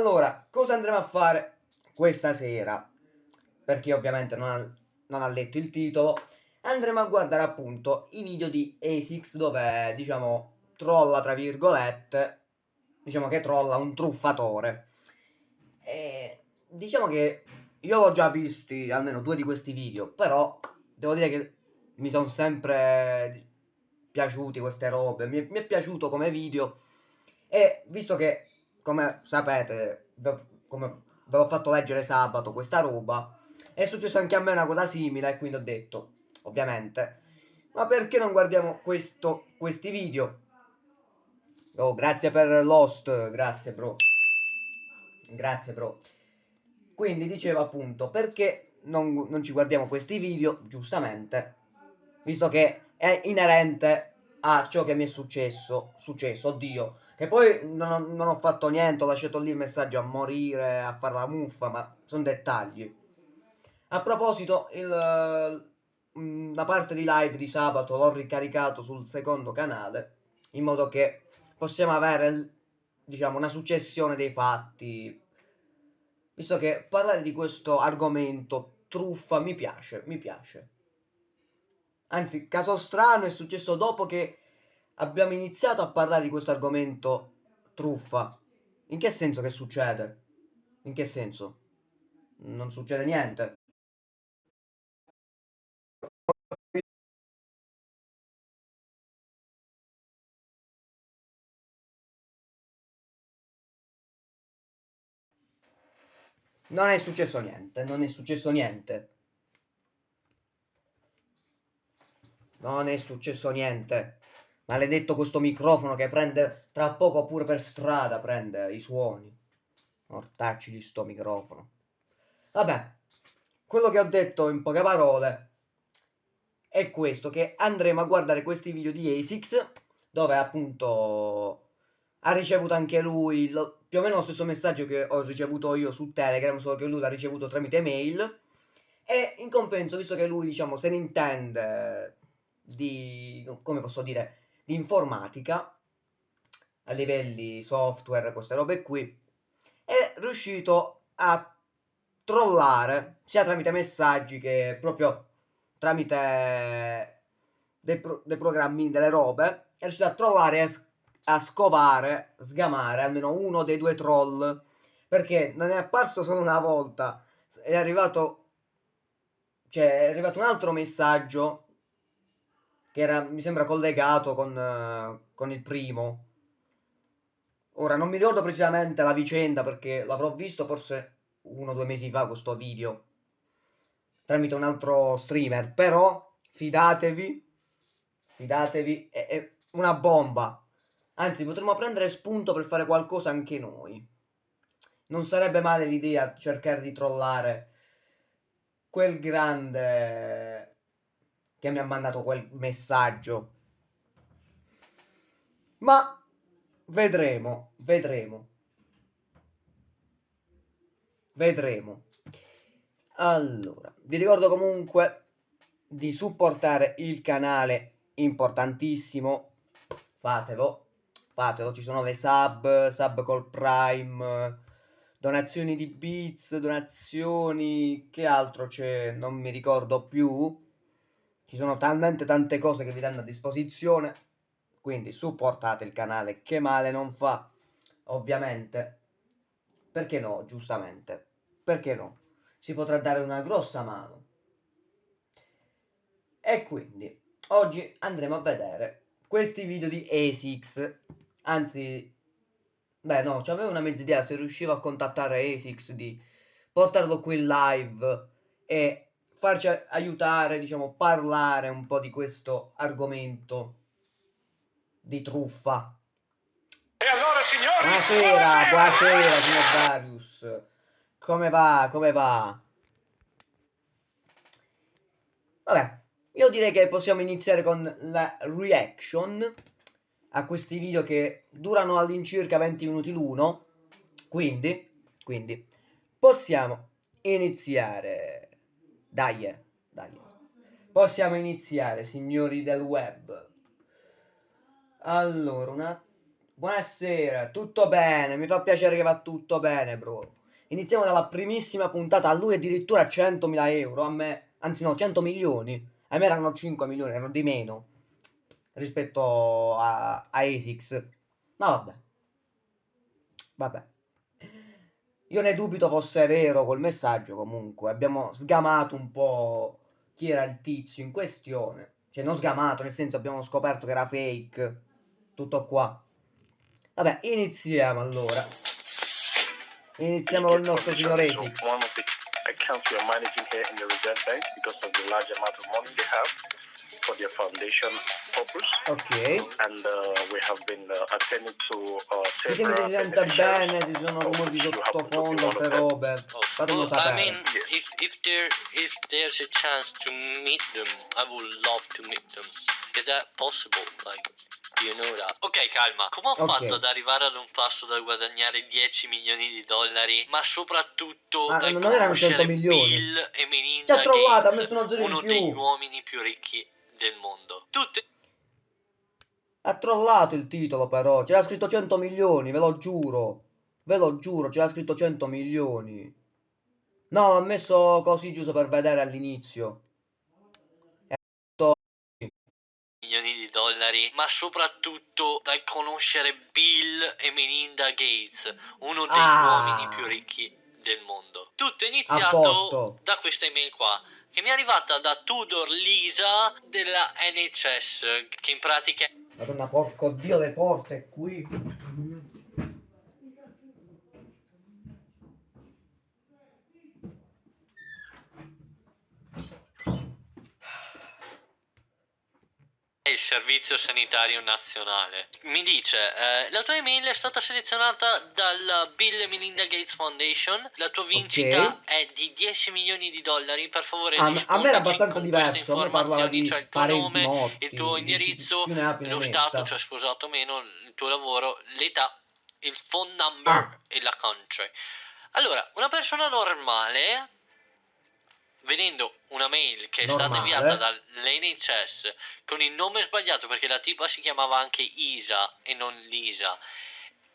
Allora, cosa andremo a fare questa sera? Per ovviamente non ha, non ha letto il titolo, andremo a guardare appunto i video di ASICS dove, diciamo, trolla, tra virgolette, diciamo che trolla un truffatore. E diciamo che io l'ho già visti almeno due di questi video, però devo dire che mi sono sempre piaciuti queste robe, mi è, mi è piaciuto come video e visto che, come sapete, come ve l'ho fatto leggere sabato questa roba, è successo anche a me una cosa simile e quindi ho detto, ovviamente, ma perché non guardiamo questo, questi video? Oh, grazie per Lost, grazie bro. Grazie bro. Quindi dicevo appunto, perché non, non ci guardiamo questi video, giustamente, visto che è inerente a ciò che mi è successo, successo, oddio, che poi non, non ho fatto niente, ho lasciato lì il messaggio a morire, a fare la muffa, ma sono dettagli. A proposito, il, mm, la parte di live di sabato l'ho ricaricato sul secondo canale, in modo che possiamo avere, diciamo, una successione dei fatti, visto che parlare di questo argomento truffa mi piace, mi piace. Anzi, caso strano è successo dopo che abbiamo iniziato a parlare di questo argomento truffa. In che senso che succede? In che senso? Non succede niente. Non è successo niente, non è successo niente. Non è successo niente. Maledetto questo microfono che prende tra poco pure per strada prende i suoni. Mortacci di sto microfono. Vabbè, quello che ho detto in poche parole è questo, che andremo a guardare questi video di ASICS, dove appunto ha ricevuto anche lui lo, più o meno lo stesso messaggio che ho ricevuto io su Telegram, solo che lui l'ha ricevuto tramite mail. E in compenso, visto che lui, diciamo, se ne intende di, come posso dire, di informatica, a livelli software, queste robe qui, è riuscito a trollare, sia tramite messaggi che proprio tramite dei, pro, dei programmi, delle robe, è riuscito a trollare e a scovare, sgamare almeno uno dei due troll. Perché non è apparso solo una volta, è arrivato, cioè, è arrivato un altro messaggio che era, mi sembra, collegato con, uh, con il primo. Ora, non mi ricordo precisamente la vicenda perché l'avrò visto forse uno o due mesi fa questo video tramite un altro streamer, però fidatevi, fidatevi, è, è una bomba. Anzi, potremmo prendere spunto per fare qualcosa anche noi. Non sarebbe male l'idea cercare di trollare quel grande che mi ha mandato quel messaggio. Ma vedremo, vedremo. Vedremo. Allora, vi ricordo comunque di supportare il canale, importantissimo, fatelo, fatelo, ci sono le sub, sub col prime, donazioni di bits, donazioni, che altro c'è, non mi ricordo più, ci sono talmente tante cose che vi danno a disposizione, quindi supportate il canale, che male non fa, ovviamente. Perché no, giustamente, perché no? Si potrà dare una grossa mano. E quindi, oggi andremo a vedere questi video di ASICS, anzi, beh no, c'avevo una mezza idea se riuscivo a contattare ASICS di portarlo qui live e farci aiutare, diciamo, parlare un po' di questo argomento di truffa. E allora, signori, buonasera, buonasera, buonasera signor Darius. Come va? Come va? Vabbè, io direi che possiamo iniziare con la reaction a questi video che durano all'incirca 20 minuti l'uno. Quindi, quindi, possiamo iniziare. Dai, dai. Possiamo iniziare, signori del web. Allora, una... buonasera, tutto bene, mi fa piacere che va tutto bene, bro. Iniziamo dalla primissima puntata, a lui addirittura 100.000 euro, a me, anzi no, 100 milioni, a me erano 5 milioni, erano di meno rispetto a, a ASICS. Ma vabbè, vabbè. Io ne dubito fosse vero col messaggio, comunque, abbiamo sgamato un po' chi era il tizio in questione. Cioè, non sgamato, nel senso abbiamo scoperto che era fake. Tutto qua. Vabbè, iniziamo allora. Iniziamo con il nostro signor Esi. One of the accounts we are managing here in the Reserve Bank because of the large amount of money they have for their foundation purpose. Ok. And uh, we have been uh, attending to uh, several se si sente bene, ci sono rumori be sottofondo, them. robe. Oh, Fatemelo well, I sapere. mean, Yes. if if there if there's a chance to meet them, I would love to meet them. Is that possible? Like, do you know that? Ok, calma. Come ho Ok. fatto ad arrivare ad un passo da guadagnare 10 milioni di dollari, ma soprattutto Ah, da non erano 100 conoscere milioni. Bill e Melinda trovato, Gates, messo uno degli uomini più ricchi del mondo. Tutti Ha trollato il titolo però, c'era scritto 100 milioni, ve lo giuro. Ve lo giuro, c'era scritto 100 milioni. No, l'ho messo così giusto per vedere all'inizio. milioni di dollari, ma soprattutto da conoscere Bill e Melinda Gates, uno degli Ah. uomini più ricchi del mondo. Tutto è iniziato da questa email qua, che mi è arrivata da Tudor Lisa della NHS, che in pratica Madonna, porco dio, le porte qui. Il Servizio Sanitario Nazionale. Mi dice, eh, la tua email è stata selezionata dalla Bill e Melinda Gates Foundation, la tua vincita Ok. è di 10 milioni di dollari, per favore ma- a me era abbastanza diverso, a me parlava di cioè il tuo nome, morti, il tuo di- indirizzo, lo stato, cioè sposato o meno, il tuo lavoro, l'età, il phone number Ah. e la country. Allora, una persona normale, vedendo una mail che è stata Normale. inviata dall'NHS con il nome sbagliato perché la tipa si chiamava anche Isa e non Lisa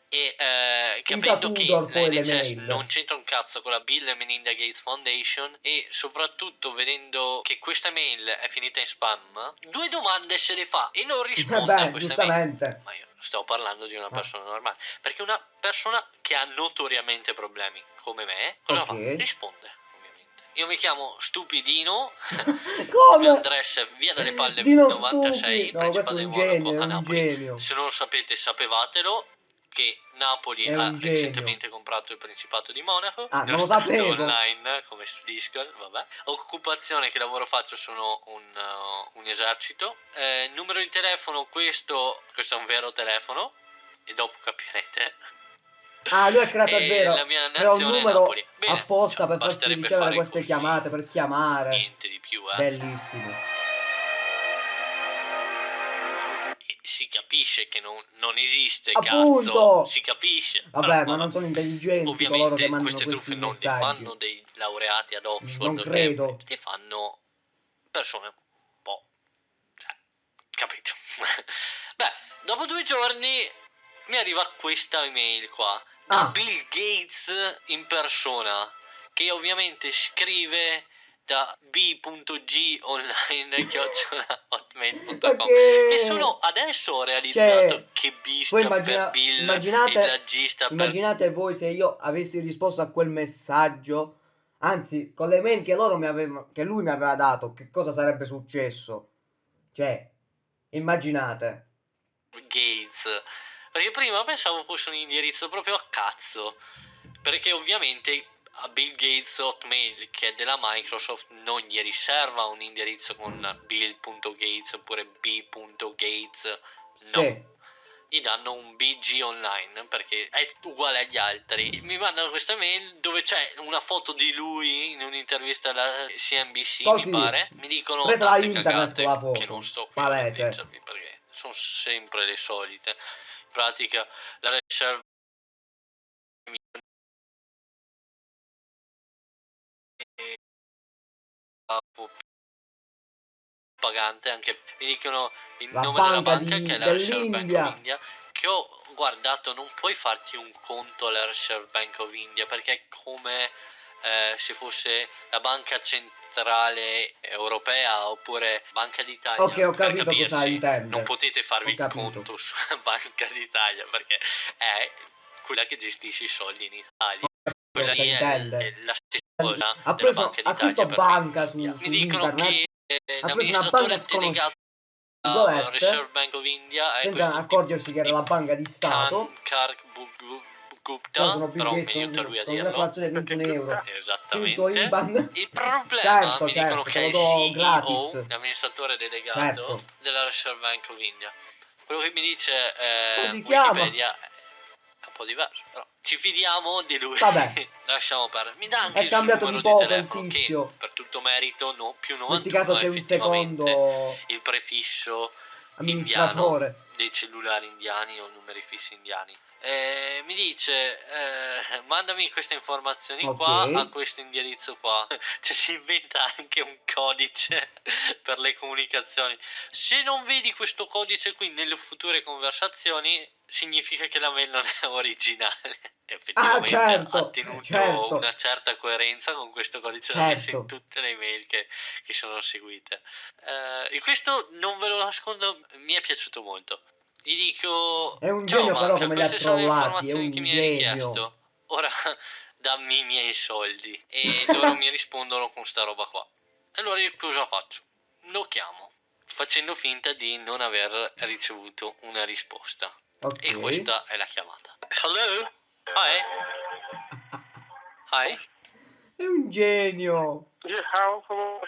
e eh, capendo che l'NHS non c'entra un cazzo con la Bill e Melinda Gates Foundation e soprattutto vedendo che questa mail è finita in spam due domande se le fa e non risponde a Vabbè, questa mail ma io sto parlando di una Ah. persona normale. Perché una persona che ha notoriamente problemi come me, cosa Ok. fa? Risponde. Io mi chiamo Stupidino, Come? address è via dalle palle Dino 96, Stupi. No, di un Monaco genio, a Napoli. Se non lo sapete, sapevatelo che Napoli ha genio. recentemente comprato il Principato di Monaco. Ah, non lo sapevo. online come su Discord, vabbè. Occupazione che lavoro faccio sono un, uh, un esercito. Eh, numero di telefono questo, questo è un vero telefono e dopo capirete. Ah, lui ha creato, E vero. la mia Crea un numero. Bene, apposta per farsi ricevere fare queste così. chiamate, per chiamare. Niente di più, eh. Bellissimo. E si capisce che non, non esiste, Appunto! cazzo. Si capisce. Vabbè, Però, ma non sono intelligenti Ovviamente queste truffe non messaggi. fanno dei laureati ad Oxford Non credo. Li fanno persone un po'... cioè, capito? Beh, dopo due giorni mi arriva questa email qua Ah. Bill Gates in persona che ovviamente scrive da b.g online hotmail.com Ok. e solo adesso ho realizzato Cioè, che B sta immagina- Bill immaginate- e sta per Immaginate voi se io avessi risposto a quel messaggio, anzi, con le mail che loro mi avevano, che lui mi aveva dato, che cosa sarebbe successo? Cioè, immaginate. Gates. Perché prima pensavo fosse un indirizzo proprio a cazzo. Perché ovviamente a Bill Gates Hotmail, che è della Microsoft, non gli riserva un indirizzo con bill.gates oppure b.gates. No. Sì. Gli danno un BG online perché è uguale agli altri. Mi mandano questa mail dove c'è una foto di lui in un'intervista alla CNBC, Così. mi pare. Mi dicono Presa tante internet cagate che non sto qui a leggervi perché sono sempre le solite. Pratica la riserva pagante anche mi dicono il La nome della banca di- che è la Reserve Bank of India che ho guardato non puoi farti un conto alla Reserve Bank of India perché è come eh, se fosse la banca centrale europea oppure Banca d'Italia. Ok, ho capito cosa intende. Non potete farvi il conto sulla Banca d'Italia perché è quella che gestisce i soldi in Italia. Quella lì è, è la stessa cosa Ha preso, Banca ha scritto banca su, su Mi dicono internet che eh, l'amministratore delegato Reserve Bank of India è senza accorgersi che era la banca di Stato. Khan Kark Bu- Bu- Poi Gupta, Bill però mi Gates aiuta con, lui a dirlo. calcolazione di 21 euro. Esattamente. Il problema certo, mi certo, dicono te che è il CEO, gratis. l'amministratore delegato Certo. della Reserve Bank of India. Quello che mi dice eh? Wikipedia è un po' diverso, però ci fidiamo di lui. Vabbè. Lasciamo perdere. Mi dà anche È il cambiato numero di telefono che per tutto merito no, più Metti 91 caso c'è un secondo il prefisso amministratore. dei cellulari indiani o numeri fissi indiani. Eh, mi dice, eh, mandami queste informazioni qua Ok. a questo indirizzo qua. Cioè si inventa anche un codice per le comunicazioni. Se non vedi questo codice qui nelle future conversazioni, significa che la mail non è originale. Effettivamente Ah, certo, ha tenuto certo. una certa coerenza con questo codice Certo. in tutte le mail che, che sono seguite. Eh, e questo non ve lo nascondo, mi è piaciuto molto. Gli dico: È un "Ciao, genio, però, come li ha queste sono le trollati, è informazioni un che mi hai genio." richiesto. Ora dammi i miei soldi. E loro mi rispondono con sta roba qua. E allora io cosa faccio? Lo chiamo, facendo finta di non aver ricevuto una risposta. Ok. E questa è la chiamata. Hello? Hi? Hi? È un genio. Yeah, how,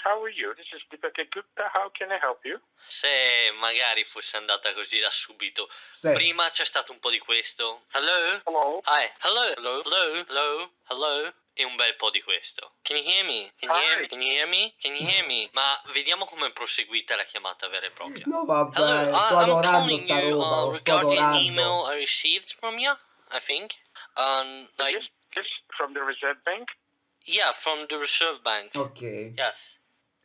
how are you? This is Deepak Gupta. How can I help you? Se magari fosse andata così da subito. Sì. Prima c'è stato un po' di questo. Hello? Hello. Hi. Hello? Hello? Hello? Hello? Hello? E un bel po' di questo. Can you hear me? Can you hear me? Can you hear me? Can you hear me? Ma vediamo come è proseguita la chiamata vera e propria. No vabbè, Hello, I- sto I'm adorando calling sta you roba, uh, regarding an email. I received from you, I think. Um, like, Yes, yes, from the Reserve Bank. Yeah, from the Reserve Bank. Ok. Yes.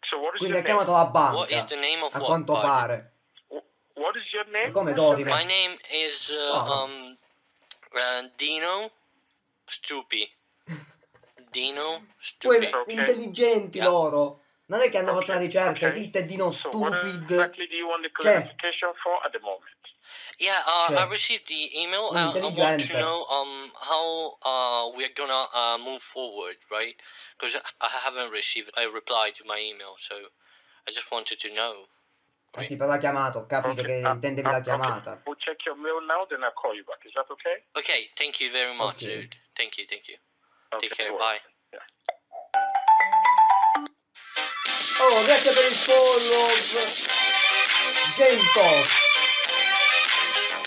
So what is Quindi ha chiamato la What is banca. the name of A what? quanto pardon? pare. Wh- What is your name? Come What's your Dori, name? My name is uh, Oh. um uh, Dino Stupi. Dino Stupi. Ok. intelligenti Yeah. loro. Non è che hanno fatto una ricerca, ok. esiste Dino So what Stupid. exactly do you want the Cioè, clarification for at the moment? Yeah, uh, Cioè, I received the email. un Uh, I want to intelligente. know um how uh we're gonna uh, move forward, right? Because I haven't received a reply to my email, so I just wanted to know. Eh sì, però l'ha chiamato, ho capito Okay, che uh, intendevi uh, la okay. chiamata. We'll check your mail now, then I'll call you back. Is that okay? Okay, thank you very much, Okay. dude. Thank you, thank you. Okay, Take care. cool. Bye. Yeah. Oh, grazie per il follow. Gento.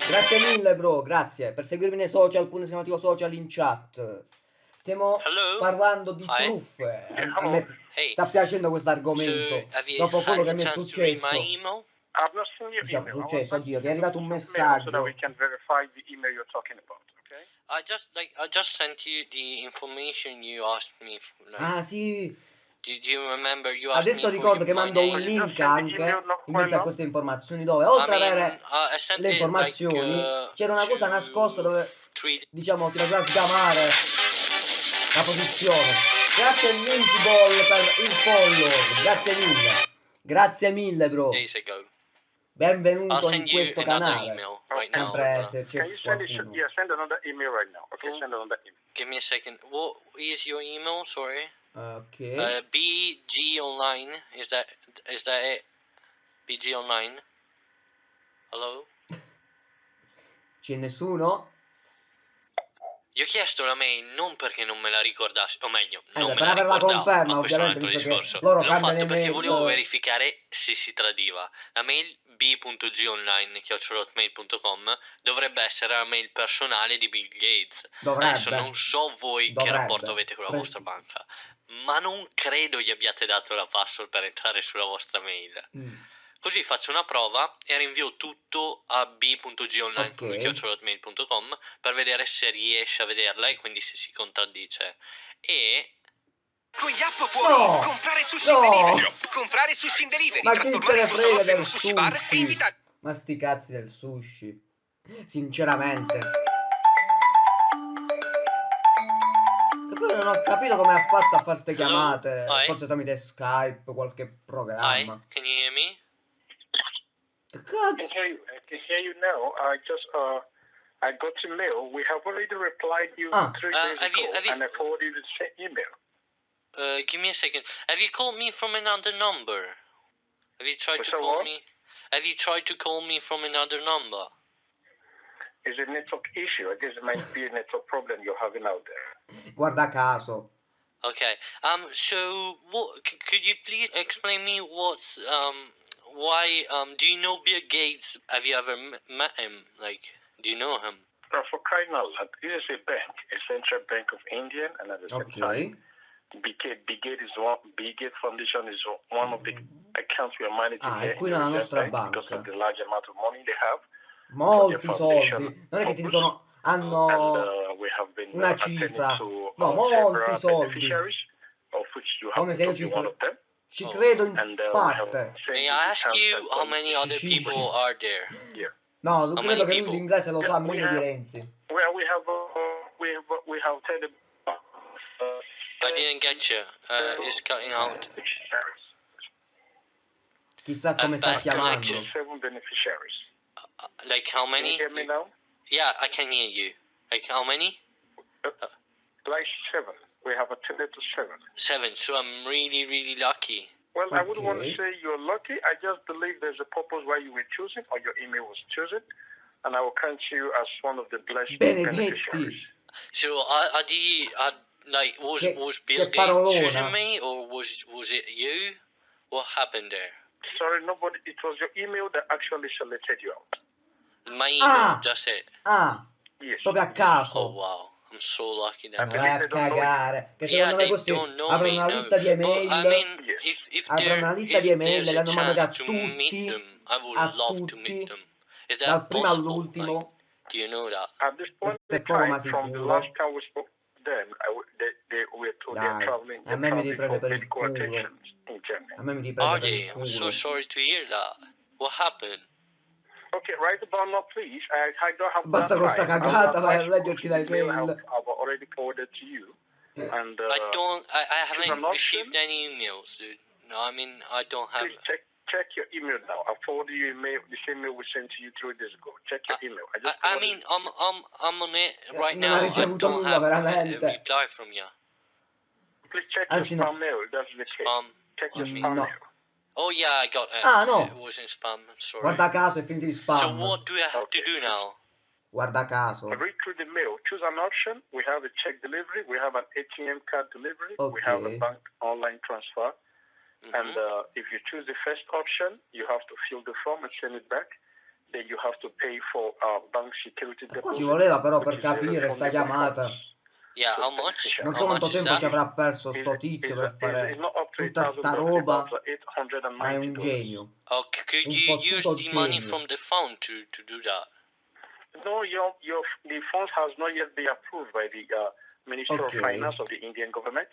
Grazie mille, bro, grazie. Per seguirmi nei social, punto esclamativo social in chat. Stiamo Hello? parlando di Hi. truffe. A, me Hey. sta piacendo questo So, argomento. you Dopo quello che mi è successo. Diciamo, successo, oddio, che è arrivato un So messaggio. that we can verify the email you're talking about, okay? I just like I just sent you the information you asked me. Like, Ah, sì. Adesso ricordo che mando un link. anche in mezzo a queste informazioni dove, oltre ad avere uh, le informazioni, uh, c'era una cosa nascosta dove diciamo ti doveva sgamare la posizione. Grazie Ball per il follow, grazie mille. Grazie mille bro. Benvenuto in questo canale. right now. Sempre Uh, se Can c'è you send it? qualcuno. Yeah, send another email right now. Okay, send another email. give me a second. What is your email? Sorry. Ok. Uh, BG Online. Is that is that it? BG Online. Hello. C'è nessuno? Gli ho chiesto la mail non perché non me la ricordassi, o meglio, Eh, non beh, me la ricordavo, conferma, ma questo è un altro discorso. L'ho fatto perché volevo eh. verificare se si tradiva. La mail b.gonline.com dovrebbe essere la mail personale di Bill Gates. Dovrebbe. Adesso non so voi Dovrebbe. che rapporto avete con la Pre- vostra banca, ma non credo gli abbiate dato la password per entrare sulla vostra mail. Mm. Così faccio una prova e rinvio tutto a b.gonline.com per vedere se riesce a vederla e quindi se si contraddice. E Con Yappo puoi No! comprare sushi No! in delivery, comprare sushi in delivery, Ma chi se trasformare ne il tuo frega salotto in del un sushi bar e sushi? invitare Ma sti cazzi del sushi. Sinceramente. Non ho capito come ha fatto a fare ste Hello? chiamate. Hi. Forse tramite Skype, qualche Hi, can you hear me? Che I cazzo? can hear you. I can hear you now. I just uh, I got your mail. We have already replied you Ah. three Uh, days have you- ago, have you- and I forwarded you the same email. Uh, give me a second. Have you called me from another number? Have you tried What's to call what? me? Have you tried to call me from another number? It's a network issue. I guess it might be a network problem you're having out there. Guarda caso. Okay. Um. So, what? C- could you please explain me what's um why um do you know Bill Gates? Have you ever m- met him? Like, do you know him? Uh, for crying out loud, this is a bank, a central bank of India, and at the same time, Ok. Bigate, Bigate is one. Bigate Foundation is one of the accounts we are managing Ah, here è qui in nella nostra Bank because of the large amount of money they have. Molti soldi. Non è che ti dicono hanno uh, una uh, attending cifra. No, molti soldi. Come se io ci ci credo in uh, parte. sent May you I the ask terms you and how many other Sì, people sì. are there? Yeah. No, How credo che lui l'inglese lo sa meglio di Renzi. Well, we have uh, we have we have I didn't get you. Uh, it's cutting out. Chissà come sta chiamando. Connection. Seven beneficiaries. Uh, like how Can many? you hear me now? Yeah, I can hear you. Like how many? Like seven. We have attended to seven. Seven. So I'm really, really lucky. Well, I wouldn't want to say you're lucky. I just believe there's a purpose why you were chosen or your email was chosen, and I will count you as one of the blessed Benedetti. beneficiaries. So are, are the are, like was Che- was Bill Gates choosing me or was was it you? What happened there? Sorry, nobody. It was your email that actually selected you out. My email. Ah. That's it. Ah, Yes. proprio a Oh caso. wow, I'm so lucky Ma. Okay. vai a cagare. Che Yeah, secondo me they questi aprono me. una lista di email. I mean, if if there una lista di email, there's le a hanno mandate a tutti, them, a tutti, that dal primo all'ultimo. Like, do you know that? At this point in ma time, from the last time we spoke to them, I w- they, they were told they're traveling, a they're me mi riprende per il medical culo. attention in Germany. A me mi riprende per il I'm so culo. sorry to hear that. What happened? Okay, right about now, please. I, I don't have Basta that con sta time. cagata, I'll vai a advise you leggerti of la the email email. I've, I've already forwarded to you. And uh, I don't. I, I haven't an option. received any emails, dude. No, I mean I don't have. please check check your email now. I forwarded you email, the same email we sent to you three days ago. Check your email. I I, just I forwarded mean. I'm I'm I'm on it right non now. I don't have a, a veramente. reply from you. please check Anzi, your no. spam mail. That's the case. Check your spam mail. Oh yeah, I got it. Ah, no. It was in spam. I'm sorry. Guarda caso è finito spam. So what do I have to do now? Guarda caso. Read through the mail. Choose an option. We have a check delivery. We have an ATM card delivery. We have a bank online transfer. Mhm. And uh, if you choose the first option, you have to fill the form and send it back. Then you have to pay for uh, bank security qua deposit. ci voleva però per capire sta chiamata. funds. Yeah, how much? Non how so much quanto is tempo that? ci avrà perso sto Is- tizio is- per is- fare is not up to tutta sta $8,000, roba. it's about Ma è un $890. genio. Oh, c- could Un you use fottuto the money genio. from the phone to to do that? No, your your the funds has not yet been approved by the uh, Ministry Okay. of Finance of the Indian government.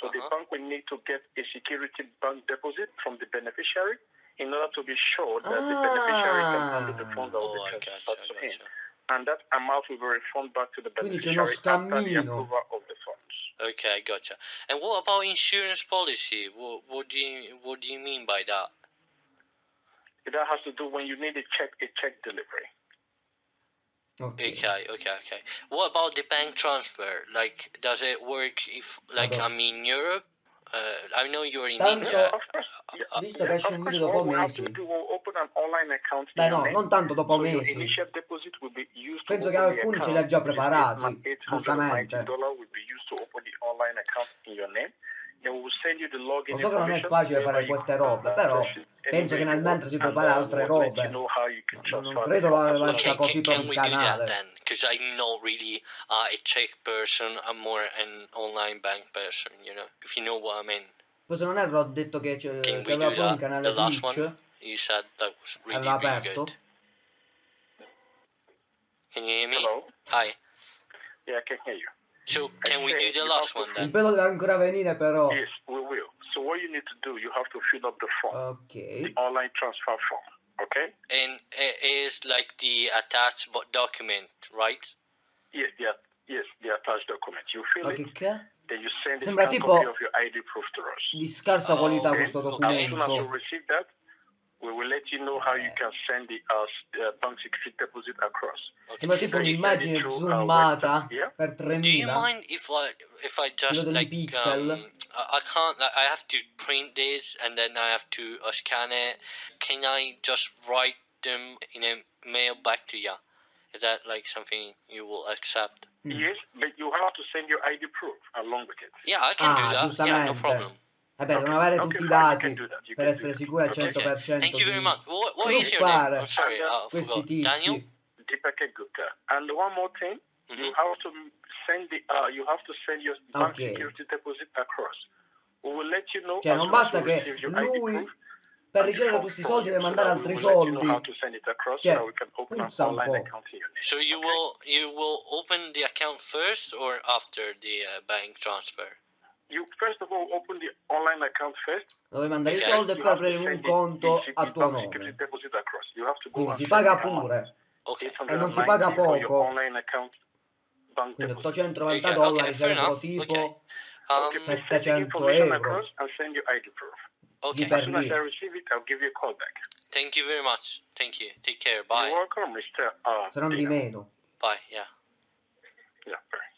So the Uh-huh. bank will need to get a security bank deposit from the beneficiary in order to be sure that the beneficiary can handle the funds that will Oh, be I transferred gotcha, to him. Gotcha. And that amount will be refunded back to the Quindi c'è uno beneficiary after the scammino. approval of the funds. Okay, gotcha. And what about insurance policy? What what do you what do you mean by that? That has to do when you need a check a check delivery. Ok. Okay, okay, okay. What about the bank transfer? Like, does it work if, like, I'm in Europe? Uh, I know you're in Tanto- India. Of course, yeah, uh, Visto che esce of un course, video dopo mesi. do, we'll open an online account in Beh your no, name. non tanto dopo mesi. initial deposit will be used Penso to che open the alcuni ce li ha già preparati, $890 giustamente. Will be used to open the online account in your name. Then we will send you the login Lo so che non è information facile whereby fare you queste can robe, access però it penso che anywhere nel you mentre si want, prepara and, uh, altre we'll let robe. you know how you can Non transfer the credo funds la as well. lascia Okay, così can, per can il we do that canale. then? Because I'm not really uh, a check person. I'm more an online bank person. You know, if you know what I mean. Poi se non erro ho detto che c'è- Can we c'aveva do pure un that? canale The last Twitch. one you said that was really Aveva really aperto. good. Can you hear me? Hello? Hi. Yeah, I can hear you. So can we do the last have to one Il then? pelo deve ancora venire però. Yes, we will. So what you need to do, you have to fill up the form, Ok. the online transfer form. Okay? and it is like the attached document, right? Yes, the yes, the attached document. You fill Ma it, che che? then you send a Sembra tipo- copy of your ID proof to us. Di scarsa Oh, qualità ok, questo As soon as you receive that, we will let you know how you can send the uh, s- uh, bank security deposit across. Sembra tipo Then you un'immagine send it through, zoomata yeah? per Do you mind if I if I just like um, I I can't like, I have to print this and then I have to uh, scan it. Can I just write them in a mail back to you? Is that like something you will accept? Mm. Yes, but you have to send your ID proof along with it. Yeah, I can Ah, do that. Yeah, no giustamente. problem. Vabbè, devono Okay, avere okay, tutti i you dati you per essere sicuri al Okay. 100% Thank you very di much. What, what is your name? I'm sorry, I questi forgot. Daniel. tizi. Deepaka Gupta. And one more thing, you Mhm. have to send the uh, you have to send your bank Okay. security deposit across. We will let you know Cioè, non basta che lui per ricevere questi soldi you, deve mandare altri you soldi. Cioè, puzza un po'. So you Okay? will you will open the account first or after the uh, bank transfer? You first of all open the online account first. Dove mandare i soldi e poi aprire un conto a tuo nome. Quindi si paga pure. Okay. E non si paga 890 for your poco. Quindi deposit. 890 Ok, dollari ok, fair sarebbero tipo ok. Um, Okay, please send the 700 information euro. okay. Di per As soon as lì. I receive it, I'll give you a call back. Thank you very much. Thank you. Take care. Bye. You're welcome, Mr. Uh, Se non di meno. Bye. Yeah. Yeah, bye.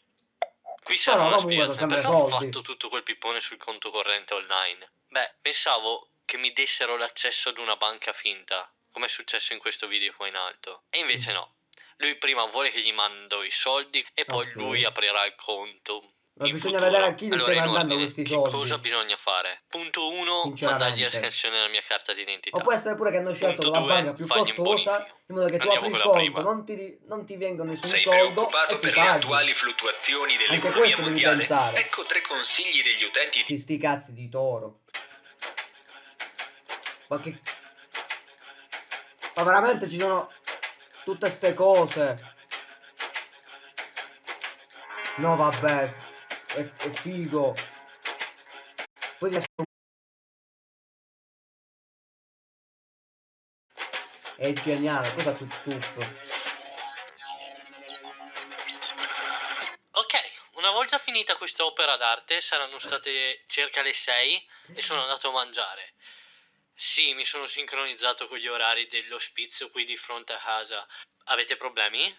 Qui comunque sono spiegazione. Perché ho soldi. fatto tutto quel pippone sul conto corrente online? Beh, pensavo che mi dessero l'accesso ad una banca finta, come è successo in questo video qua in alto. E invece no. Lui prima vuole che gli mando i soldi e poi Ok. lui aprirà il conto. Ma in bisogna futuro. vedere a chi gli allora, stai mandando ordine, questi soldi. cosa bisogna fare? Punto 1, Sinceramente. mandargli la scansione della mia carta d'identità. O può essere pure che hanno scelto Punto la due, banca più costosa in modo che tu Andiamo apri il conto, prima. non ti, non ti venga nessun Sei soldo preoccupato e ti per le paghi. attuali fluttuazioni dell'economia questo devi mondiale? Ecco tre consigli degli utenti di sti cazzi di toro. Ma che... Ma veramente ci sono tutte ste cose. No vabbè, è, è figo. Poi adesso... È geniale, poi faccio il tuffo. Ok, una volta finita questa opera d'arte saranno state circa le 6 e sono andato a mangiare. Sì, mi sono sincronizzato con gli orari dell'ospizio qui di fronte a casa. Avete problemi?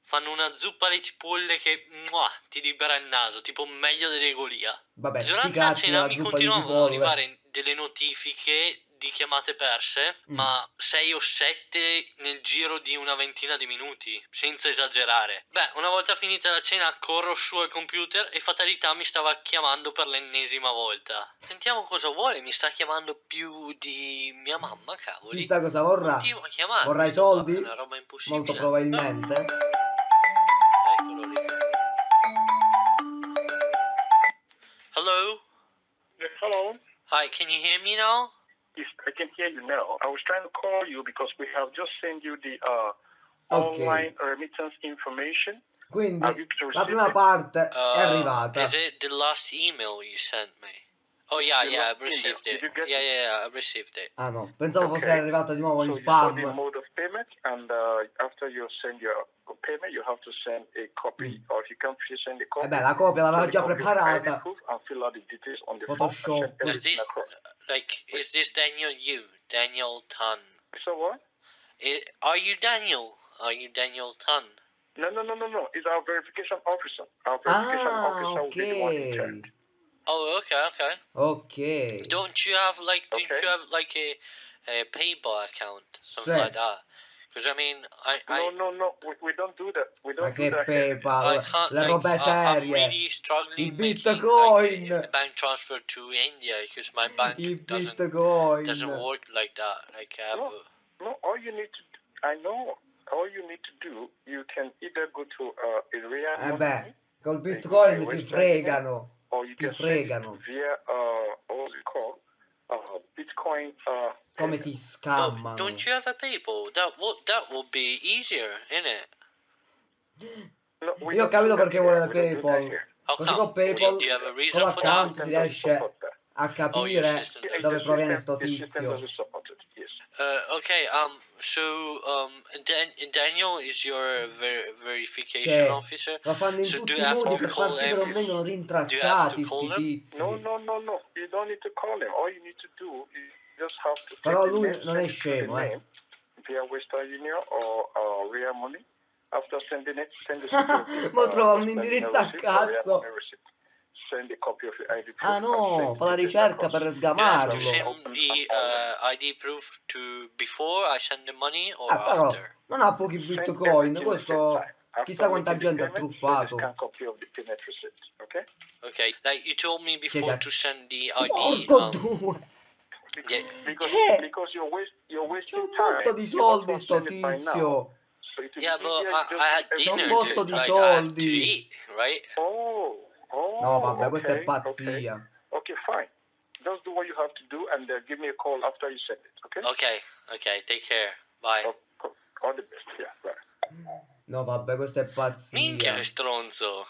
Fanno una zuppa alle cipolle che mua, ti libera il naso, tipo meglio delle Golia. Vabbè, Durante la cena mi continuavano ad cipolle. arrivare delle notifiche di chiamate perse, Mm. ma 6 o 7 nel giro di una ventina di minuti, senza esagerare. Beh, una volta finita la cena corro su al computer e fatalità mi stava chiamando per l'ennesima volta. Sentiamo cosa vuole, mi sta chiamando più di mia mamma, cavoli. Chissà cosa vorrà. A. Vorrà i soldi? Una roba impossibile. Molto probabilmente. Hi, can you hear me now? Yes, I can hear you now. I was trying to call you because we have just sent you the uh, Ok. online remittance information. Quindi la prima it? parte è Uh, arrivata. Is it the last email you sent me? Oh yeah, yeah, I've received it. Did you get Yeah, it? yeah, yeah, I've received it. Ah no, pensavo fosse Ok. arrivata di nuovo in So you got the spam. mode of payment, and uh, after you send your payment, you have to send a copy, Mm. or if you can't send a copy, E beh, la copia l'aveva send a già copy of ID preparata. proof fill out the details on the Photoshop. form and send Was everything this like is this Daniel you? Daniel Tan? So what? I- are you Daniel? Are you Daniel Tan? No, no, no, no, no. It's our verification officer. Our verification Ah, officer will be the one in ok. charge. Oh, okay, okay. Ok. Don't you have like don't you have like a, a PayPal account something Sì. like that? Because I mean, I I No, no, no. We, we don't do that. We don't do that. here. I PayPal, can't le like robe I- I'm really struggling I making, like, Bitcoin. a bank transfer to India because my bank I doesn't Bitcoin. doesn't work like that. Like I have No. No, all you need to, I know, all you need to do, you can either go to uh, a real Eh money beh, col Bitcoin ti fregano. Ti fregano. via, uh, what's it called? Uh, Bitcoin. Uh, Come ti No, scammano. don't you have a PayPal? That would that would be easier? No, Io capito perché vuole that PayPal. Così con PayPal, con l'account si riesce. A Oh, capire Yeah, doesn't. dove proviene sto tizio. it, yes. Uh, okay, um, so um, Dan- Daniel is your ver- verification Cioè, officer. Lo fanno in So tutti do i you have modi to per far sì che non have rintracciati to sti tizi. No, no, no, no. You don't need to call him. All you need to do is just have to Però lui non è send it to the scemo, eh. name via Western Union or uh, Real Money. After sending it, send the security, Ma uh, trova un indirizzo a cazzo. Ah no, fa la ricerca per sgamarlo. to send Open the uh, ID proof to before I send the money or Ah, però after. non ha pochi bitcoin, questo chissà quanta gente ha truffato. Okay, like you told me before esatto. to send the ID. Porco Um, due! yeah, Because, because you're, waste, you're C'è wasting un botto di soldi sto tizio. So yeah, but I, I had every- un dinner. botto to, di like, I have to soldi. eat, right? Oh, oh. No, vabbè, questa è okay, okay. pazzia. Okay, fine. Just do what you have to do and uh, give me a call after you send it, okay? Okay, okay, take care. Bye. Oh, all the best, yeah, bye. No, vabbè, questa è pazzia. Minchia che stronzo.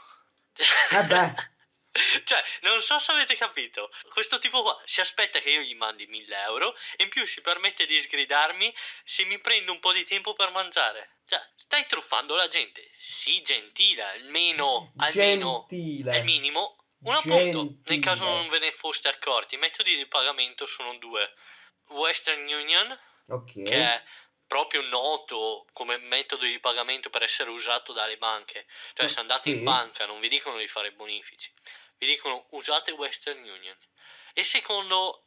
Eh beh. Cioè, non so se avete capito. Questo tipo qua si aspetta che io gli mandi 1000 euro e in più si permette di sgridarmi se mi prendo un po' di tempo per mangiare. Cioè, stai truffando la gente. Sii gentile, almeno, almeno, Gentile. minimo. Un appunto, nel caso non ve ne foste accorti, i metodi di pagamento sono due. Western Union, Ok. che è proprio noto come metodo di pagamento per essere usato dalle banche. Cioè, se andate Sì. in banca non vi dicono di fare bonifici, vi dicono usate Western Union. E secondo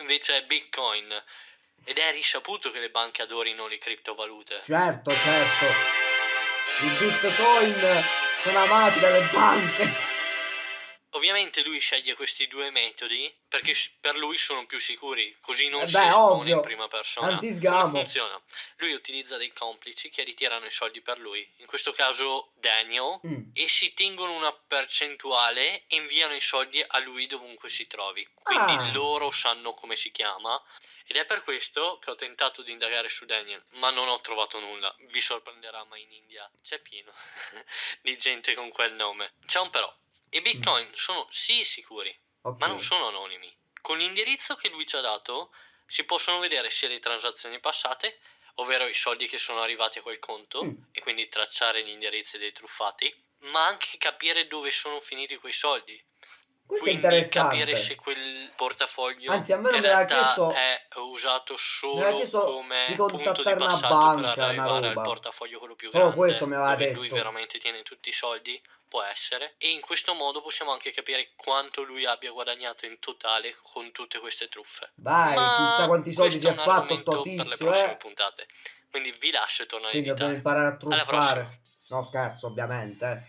invece è Bitcoin. Ed è risaputo che le banche adorino le criptovalute. Certo, certo. I bitcoin sono amati dalle banche. Ovviamente lui sceglie questi due metodi perché per lui sono più sicuri, così non Eh si beh, espone ovvio. in prima persona. Antisgamo. Come funziona? Lui utilizza dei complici che ritirano i soldi per lui, in questo caso Daniel, Mm. e si tengono una percentuale e inviano i soldi a lui dovunque si trovi. Quindi Ah. loro sanno come si chiama. Ed è per questo che ho tentato di indagare su Daniel, ma non ho trovato nulla. Vi sorprenderà, ma in India c'è pieno di gente con quel nome. C'è un però. I bitcoin sono sì sicuri, Ok. ma non sono anonimi. Con l'indirizzo che lui ci ha dato si possono vedere sia le transazioni passate, ovvero i soldi che sono arrivati a quel conto, Mm. e quindi tracciare gli indirizzi dei truffati, ma anche capire dove sono finiti quei soldi. Questo è Quindi interessante. capire se quel portafoglio Anzi, a me non in realtà chiesto- è usato solo come di punto di passaggio banca, per arrivare al portafoglio quello più Solo grande, questo mi aveva dove lui detto. veramente tiene tutti i soldi, può essere. E in questo modo possiamo anche capire quanto lui abbia guadagnato in totale con tutte queste truffe. Vai, Ma chissà quanti soldi si è un fatto sto argomento per le tizio, prossime eh. puntate. Quindi vi lascio e torno a Quindi dobbiamo imparare a truffare. No, scherzo, ovviamente.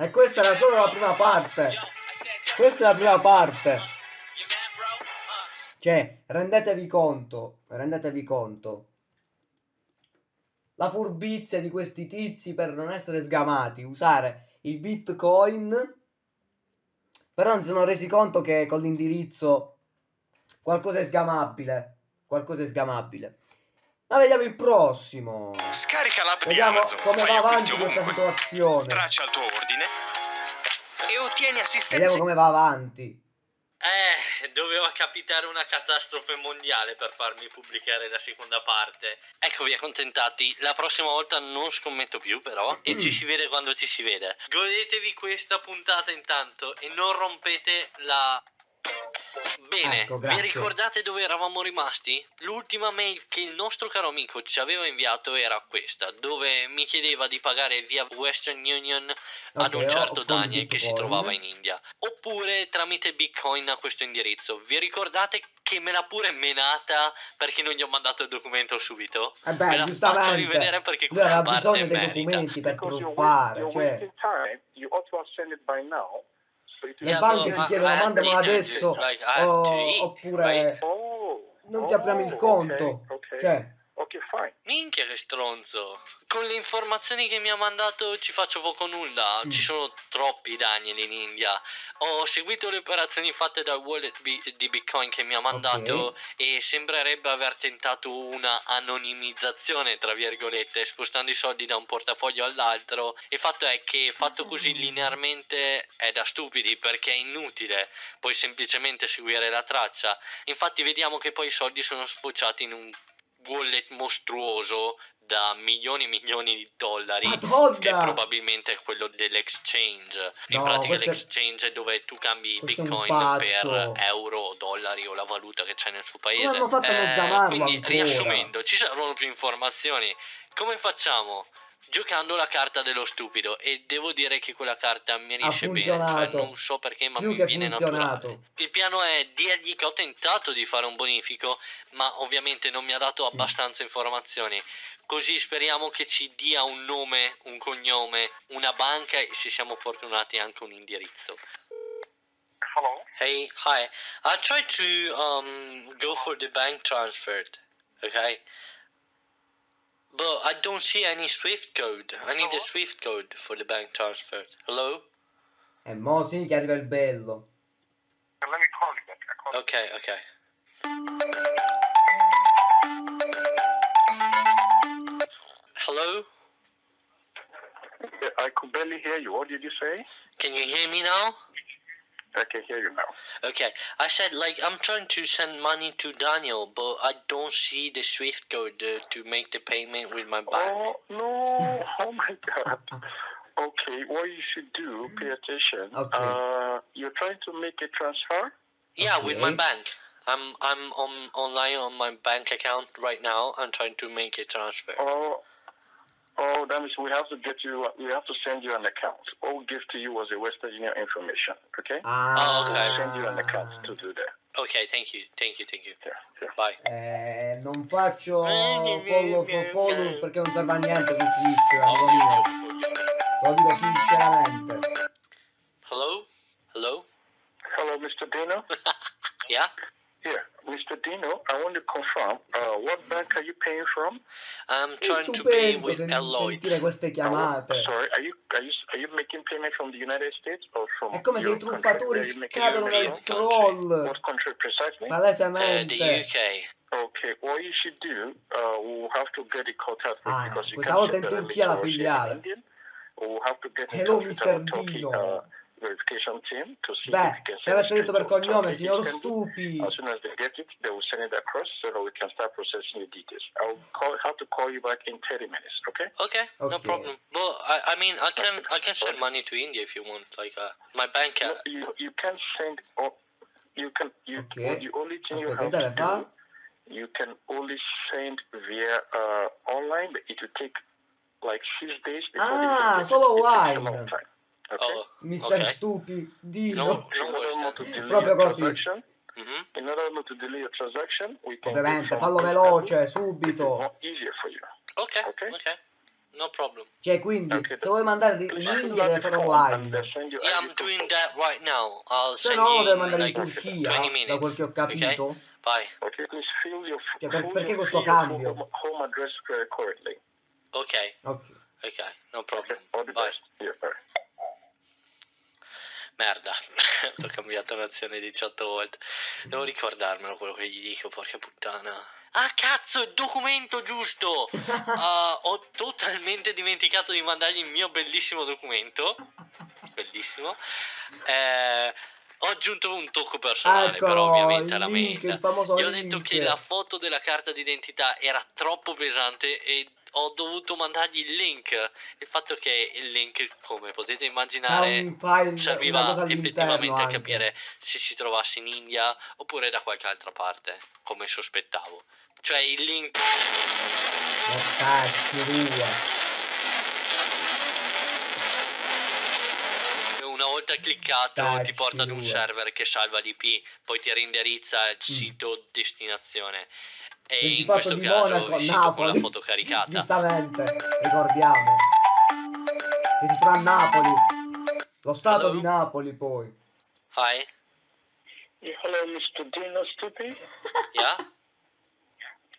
E questa era solo la prima parte. Questa è la prima parte. Cioè, rendetevi conto, rendetevi conto. La furbizia di questi tizi per non essere sgamati, usare il bitcoin, però non si sono resi conto che con l'indirizzo qualcosa è sgamabile, qualcosa è sgamabile. Ma vediamo il prossimo. Scarica l'app di Vediamo Amazon, come fai va avanti questa situazione. traccia il tuo ordine E ottieni assistenza. Vediamo come va avanti. Eh, doveva capitare una catastrofe mondiale per farmi pubblicare la seconda parte. Eccovi accontentati. La prossima volta non scommetto più, però. E ci si vede quando ci si vede. Godetevi questa puntata intanto e non rompete la. Bene, Ecco, vi ricordate dove eravamo rimasti? L'ultima mail che il nostro caro amico ci aveva inviato era questa, dove mi chiedeva di pagare via Western Union ad Ok, un certo Daniel che si trovava in India oppure tramite Bitcoin a questo indirizzo. Vi ricordate che me l'ha pure menata perché non gli ho mandato il documento subito? E Me beh, la giustamente. faccio rivedere perché quella parte bisogno dei merita. documenti per truffare, cioè. You ought to have sent it by now. Le banche ti chiedono mandamelo adesso like, to o- eat, oppure? Oh, non ti apriamo il oh, conto. okay, okay. Cioè, Okay, fine. Minchia che stronzo. Con le informazioni che mi ha mandato ci faccio poco nulla. Mm. Ci sono troppi Daniel in India. Ho seguito le operazioni fatte dal wallet bi- di Bitcoin che mi ha mandato Ok. e sembrerebbe aver tentato una anonimizzazione, tra virgolette, spostando i soldi da un portafoglio all'altro. Il fatto è che fatto così linearmente è da stupidi perché è inutile. Puoi semplicemente seguire la traccia. Infatti vediamo che poi i soldi sono sfociati in un wallet mostruoso da milioni e milioni di dollari che Madonna! probabilmente è quello dell'exchange in No, pratica questo è- l'exchange è dove tu cambi bitcoin per euro o dollari o la valuta che c'è nel suo paese sgamarlo quindi ancora? riassumendo ci servono più informazioni come facciamo? Giocando la carta dello stupido e devo dire che quella carta mi riesce bene cioè non so perché ma Più mi viene naturale funzionato. il piano è dirgli che ho tentato di fare un bonifico, ma ovviamente non mi ha dato abbastanza informazioni. Così speriamo che ci dia un nome, un cognome, una banca e se siamo fortunati anche un indirizzo. Hello? Hey, hi. I tried to um go for the bank transfer, okay? But I don't see any Swift code. I need a Swift code for the bank transfer. Hello? E mo sì che arriva il bello. Eh, let me call you back. I call Okay, okay. Hello? I could barely hear you. What did you say? Can you hear me now? I can hear you now. Okay, I said like I'm trying to send money to Daniel, but I don't see the Swift code uh, to make the payment with my bank. Oh no! Oh my God! Okay, what you should do? Pay attention. Okay. Uh, you're trying to make a transfer. yeah, with my bank. I'm I'm on online on my bank account right now. I'm trying to make a transfer. Oh, oh, that means we have to get you. We have to send you an account. All we give to you was a Western Union information. Okay. Ah, okay. Send you an account to do that. Okay, thank you, thank you, thank you. Yeah, yeah. Bye. Eh, non faccio follow for follow perché non serve a niente su Twitch, amico mio. Lo dico sinceramente. Hello? Hello? Hello, Mr. Dino. Yeah? Yeah, Mr. Dino. I want to confirm. Uh, what bank are you paying from? I'm trying to pay with sen- Alloy. sentire queste chiamate. sorry, are you are you are you making payment from the United States or from? È come se your i country? Where are truffatori you making cadono your nel payment? troll. What country precisely? Uh, the UK. Okay, what you should do, uh, we'll have to get it contact out Ah, because you questa can't volta in separately Turchia la source in filiale. Indian. We'll have to get in Hello, with Mr. our Turkey Dino. uh, verification team to see Beh, if we can send it detto per to cognome, signor. Stupi. As soon as they get it, they will send it across so that we can start processing the details. I'll call, have to call you back in 30 minutes, okay? Okay, no problem. Well, I, I mean, I can I can send money to India if you want. Like, uh, my bank. No, Uh, you, you can send, oh, you can, you, Okay. the only thing you have to fare? do, you can only send via uh, online, but it will take like six days before Ah, they get it. solo It takes a online. Okay? oh, Mister okay. Stupi, No, Dino. no In delay Proprio così. transaction, Mhm. in order to delay your transaction, we can Ovviamente, fallo veloce, subito. Okay, Okay. okay, no problem. Cioè, quindi, Okay. se vuoi mandare in India deve out fare online. Yeah, I'm doing that right now. I'll Se no, lo in mandare in like Turchia, 20 da minutes. quel che ho capito. Bye. Okay, your Cioè, per- perché questo cambio? home, home address uh, correctly. Okay, Ok. okay, no Okay, problem. the Bye. Merda, ho cambiato nazione 18 volte. Devo ricordarmelo quello che gli dico, porca puttana. Ah cazzo, il documento giusto! Ah, ho totalmente dimenticato di mandargli il mio bellissimo documento. Bellissimo. Eh, ho aggiunto un tocco personale, Ecco, però ovviamente alla link, mail. il famoso Gli ho detto link. che la foto della carta d'identità era troppo pesante e ho dovuto mandargli il link. Il fatto che il link, come potete immaginare, file, serviva effettivamente a anche. capire se si trovasse in India oppure da qualche altra parte, come sospettavo. Cioè il link una volta cliccato Cazzo ti porta ad un server che salva l'IP, poi ti reindirizza Mm. il sito destinazione. E in Principato questo di caso Monaco, il sito con la Napoli. foto caricata. Giustamente, ricordiamo. Che si trova a Napoli. Lo stato Hello? di Napoli poi. Hi, Yeah, hello, Mr. Dino Stupi. yeah?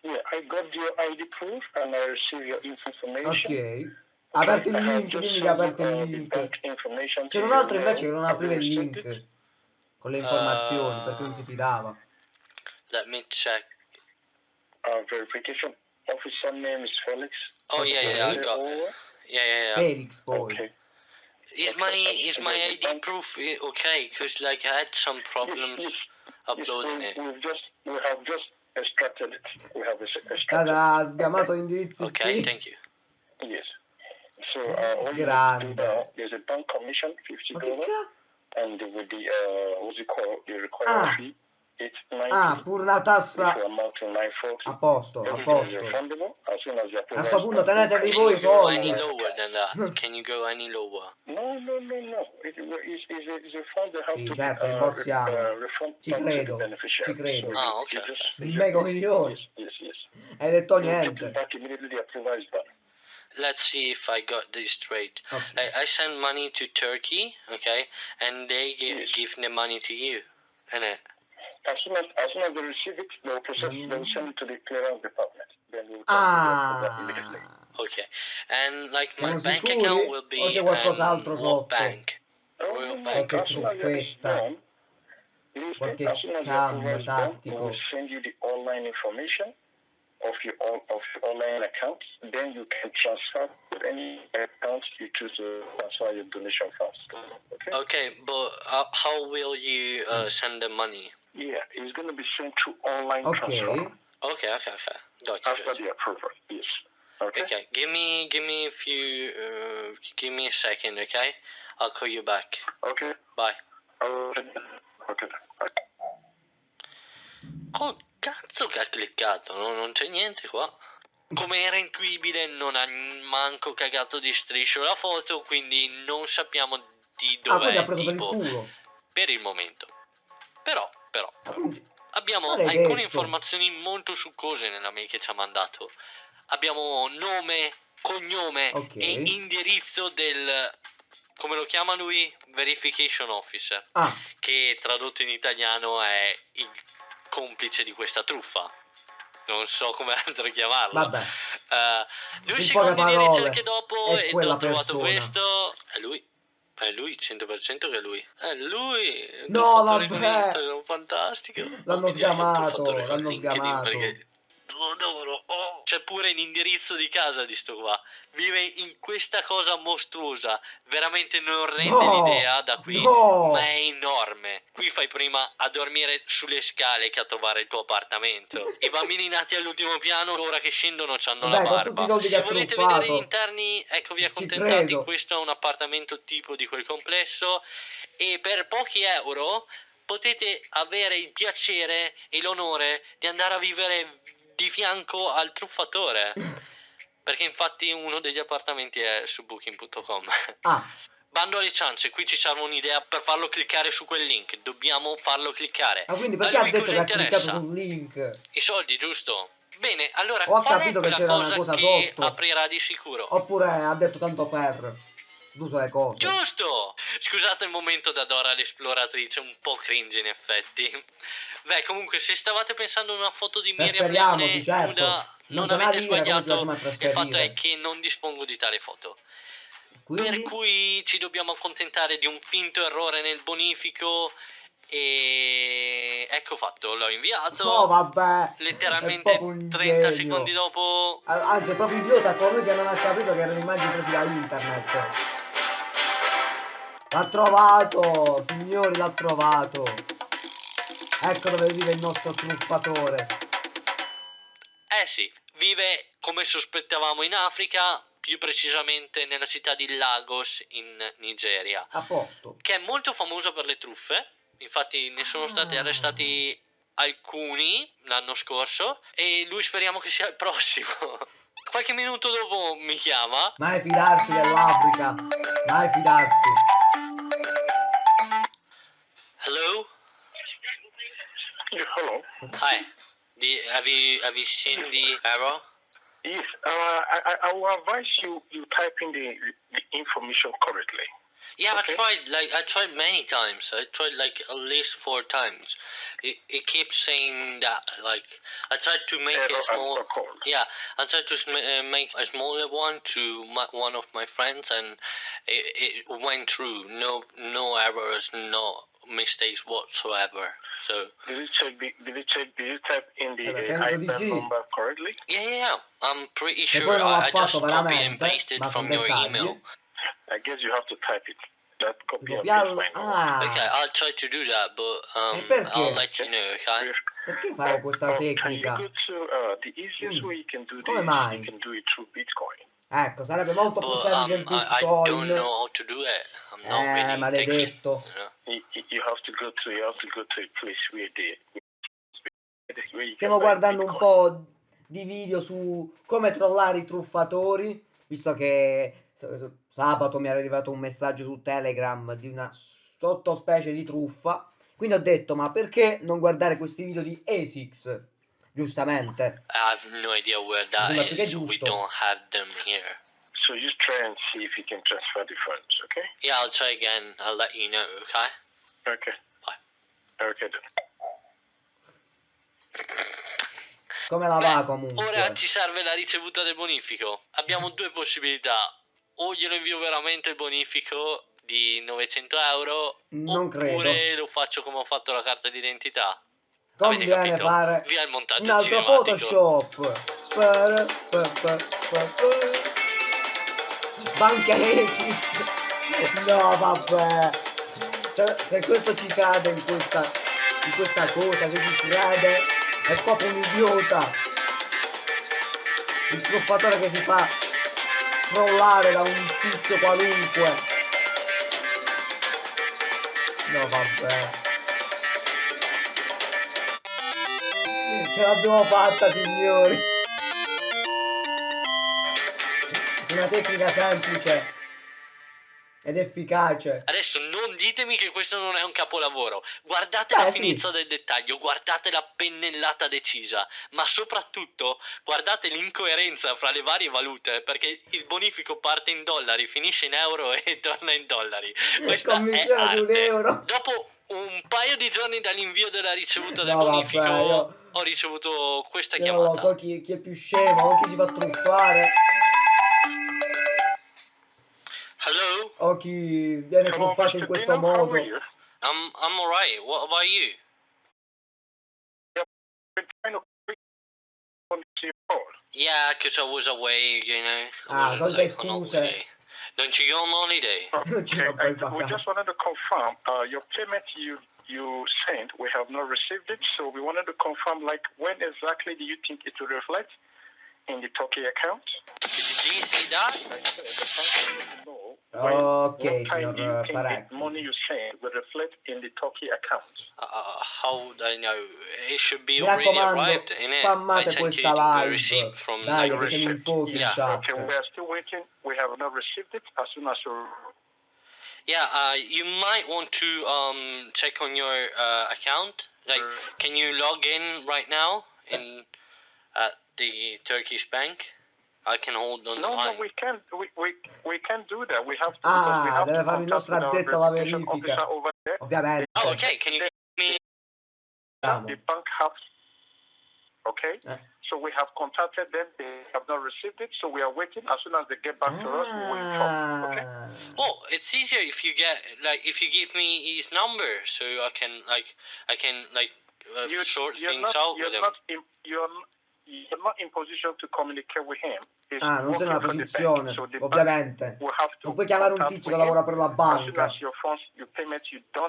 Yeah, I got your ID proof and I received your information. Ok. Aperti il link, dimmi che aperto il uh, link. C'era un altro invece che non apriva il link it? con le informazioni Ah. perché non si fidava. Let me check. Our verification officer name is Felix. Oh yeah, yeah, I got it. Over. Yeah, yeah, yeah. Felix boy. Okay. Is my is my ID proof eh, okay? Cause like I had some problems Yes, uploading yes, it. we, we've just we have just extracted it. We have ex- extracted. Cara, ha sgamato l'indirizzo Okay, thank you. Yes. So uh, all you need to do Grande. now, there's a bank commission, fifty dollars, cazzo? and with the uh, what's it called? The required Ah. fee, it's ninety. Ah, pure una which tassa will amount to nine forty. a posto, a Everything is posto. refundable as soon as the A approval sto is punto done. tenetevi Can voi you i go any soldi. lower than that? Can you go any lower? No, no, no, no. It, it's, it's, a, it's a fund that have Sì, to certo, be uh, rimborsiamo. uh, refund Ci back to the credo, beneficiary. ci credo. So Ah, you- ok, you just- ok. you Mega just- coglione. Yes, yes, yes. Hai detto You get it niente. back immediately the approval is done. Let's see if I got this straight. Ok. I, I send money to Turkey, okay, and they give, Yes. give the money to you, and it. As soon as, as soon as they receive it, they will process, Mm. they will send it to the clearance department. Then we will come to the approval immediately. Ah. Okay, and like my Siamo bank sicuri? account will be O c'è qualcos'altro um, sotto? what bank? Oh, Royal no, Bank. no, as soon as that is truffetta. done, listen, Qualche as soon as the scam approval is done, we tattico. will send you the online information of your on- of your online accounts. Then you can transfer to any account you choose to transfer your donation funds. Okay? Okay, but uh, how will you uh, send the money? Yeah, it's going to be sent through online Ok. transfer Okay, okay, okay. Gotcha. after gotcha. the approval. Yes. Okay. Okay, give me give me a few uh, give me a second, okay? I'll call you back. Okay. Bye. Okay. Okay. Bye. Oh, cazzo che ha cliccato, no? non c'è niente qua. Come era intuibile, non ha manco cagato di striscio la foto, quindi non sappiamo di Ah, quindi dov'è ha preso per il tipo culo. per il momento. Però, però, Ah, abbiamo alcune detto. informazioni molto succose nella mail che ci ha mandato. Abbiamo nome, cognome Ok. e indirizzo del come lo chiama lui? Verification officer, Ah, che tradotto in italiano è il complice di questa truffa. Non so come altro chiamarlo. vabbè. In secondo poche le parole, ricerche dopo e ho trovato persona. questo. È lui. È lui, 100% che è lui. È lui. No, vabbè. Instagram, fantastico. L'hanno sgamato, l'hanno sgamato. perché lo adoro. Oh. C'è pure l'indirizzo di casa di sto qua. Vive in questa cosa mostruosa. Veramente non rende No, l'idea da qui. no. Ma è enorme. Qui fai prima a dormire sulle scale che a trovare il tuo appartamento. I bambini nati all'ultimo piano, ora che scendono, hanno Vabbè, la barba. Se volete truffato. vedere gli interni, eccovi accontentati. Questo è un appartamento tipo di quel complesso. E per pochi euro potete avere il piacere e l'onore di andare a vivere di fianco al truffatore. Perché infatti uno degli appartamenti è su booking.com. Ah, Bando alle ciance, qui ci serve un'idea per farlo cliccare su quel link. Dobbiamo farlo cliccare. ah, quindi A perché ha lui detto cosa che ha cliccato interessa? sul link? I soldi, giusto? Bene, allora Ho qual capito è che c'era una cosa, cosa che sotto. aprirà di sicuro? Oppure ha detto tanto per. D'uso le cose. Giusto! Scusate il momento da Dora l'esploratrice, un po' cringe in effetti. Beh, comunque, se stavate pensando a una foto di Miriam Trasferiamoci, Leone certo. nuda, Non non, avete sbagliato. Il fatto è che non dispongo di tale foto. Quindi? Per cui ci dobbiamo accontentare di un finto errore nel bonifico e ecco fatto, l'ho inviato. No, vabbè. È letteralmente proprio un 30 genio. secondi dopo Anzi, è proprio idiota colui che non ha capito che erano immagini prese da internet. L'ha trovato, signori, l'ha trovato. Ecco dove vive il nostro truffatore. Eh sì, vive come sospettavamo in Africa, più precisamente nella città di Lagos in Nigeria, A posto. che è molto famosa per le truffe. Infatti ne sono stati Ah. arrestati alcuni l'anno scorso e lui speriamo che sia il prossimo. Qualche minuto dopo mi chiama. Mai fidarsi dell'Africa. Mai fidarsi. Hello? Yeah, hello. Hi. The, have you have you seen the error? Yes, uh, I, I, I will advise you you type in the, the information correctly. Yeah, Okay. I tried like I tried many times. I tried like at least four times. It, it keeps saying that like I tried to make Error a small. Yeah, I tried to sm- uh, make a smaller one to my, one of my friends, and it, it went through. No, no errors, no mistakes whatsoever. So Did you check? The, did you check? Did you type in the uh, IBAN number correctly? yeah, yeah, yeah. I'm pretty sure poi non l'ha I, I just fatto copy and pasted from your dettagli. email. I guess you have to type it. That copy and paste Copiarlo. my number. Ah, Okay, I'll try to do that, but um? I'll let you know. Okay. perché fare questa Or Can you tecnica? go to uh, the easiest Mm. way you can do this? Mai? You can do it through Bitcoin. Ecco, sarebbe molto più But semplice um, il I, I don't know how to do it. I'm not Eh, really maledetto. techie, you know? You, you- you have to go to you have to go to a place where they where you Stiamo can buy guardando un po' di video su come trollare i truffatori, visto che s- sabato mi era arrivato un messaggio su Telegram di una sottospecie di truffa. Quindi ho detto, ma perché non guardare questi video di ASICS? Giustamente. I have no idea where that che is. We giusto. don't have them here. So just try and see if you can transfer the funds, okay? Yeah, I'll try again. I'll let you know. Okay. Okay. Bye. Okay then. Come la va comunque? Ora ci serve la ricevuta del bonifico. Abbiamo due possibilità. O glielo invio veramente il bonifico di 900 euro. Non oppure credo. lo faccio come ho fatto la carta d'identità. Conviene fare Via il un montaggio altro cinematico. Photoshop. Pa- pa. Banca. No, vabbè. Se, se questo ci cade in questa, in questa cosa, se ci crede, è proprio un idiota. Il truffatore che si fa trollare da un tizio qualunque. No, vabbè. Ce l'abbiamo fatta, signori. Una tecnica semplice ed efficace. Adesso ditemi che questo non è un capolavoro. Guardate Beh, la sì. finezza del dettaglio, guardate la pennellata decisa, ma soprattutto guardate l'incoerenza fra le varie valute, perché il bonifico parte in dollari, finisce in euro e torna in dollari. Questa è di un arte. euro. Dopo un paio di giorni dall'invio della ricevuta del No, vabbè, bonifico, io- ho ricevuto questa Io non chiamata. so chi, chi è più scemo chi si fa truffare Hello, o chi viene Hello, truffato in questo Dino, how modo. are you? I'm I'm alright. What about you? Been trying to on to your call. Yeah, because I was away, you know. I Ah, wasn't, like, on scuse. holiday. Don't you go on holiday? Okay, I- we just wanted to confirm uh, your payment you you sent. We have not received it, so we wanted to confirm like when exactly do you think it will reflect in the Turkey account? Did you see that? I said the bank needs to know when, Ok, what time do you signor the money you sent will reflect in the Turkey account. Uh, how would I know? It should be Mi already raccomando, arrived in it. I sent you questa the receipt from Dai, like, che siamo in pochi Yeah. chat. Okay, we are still waiting. We have not received it. As soon as you Yeah, uh, you might want to um check on your uh, account. Like, can you log in right now in at the Turkish bank? I can hold on the No, no, we can't. We, we, we can't do that. We have to. because we Ah, have deve to fare il nostro with our addetto alla verifica. over there. Ovviamente. Oh, okay. Can you give me? The bank has. Okay. Eh. So we have contacted them. They have not received it. So we are waiting. As soon as they get back to us, we will inform. Okay. Ah. Well, it's easier if you get like if you give me his number, so I can like I can like uh, You- sort you're things not, out you're with him. not you're, n- you're not in position to communicate with him. He's Ah, non sei nella working for the posizione. So ovviamente. to Non puoi chiamare un tizio with che him. lavora per la As soon banca. as your payment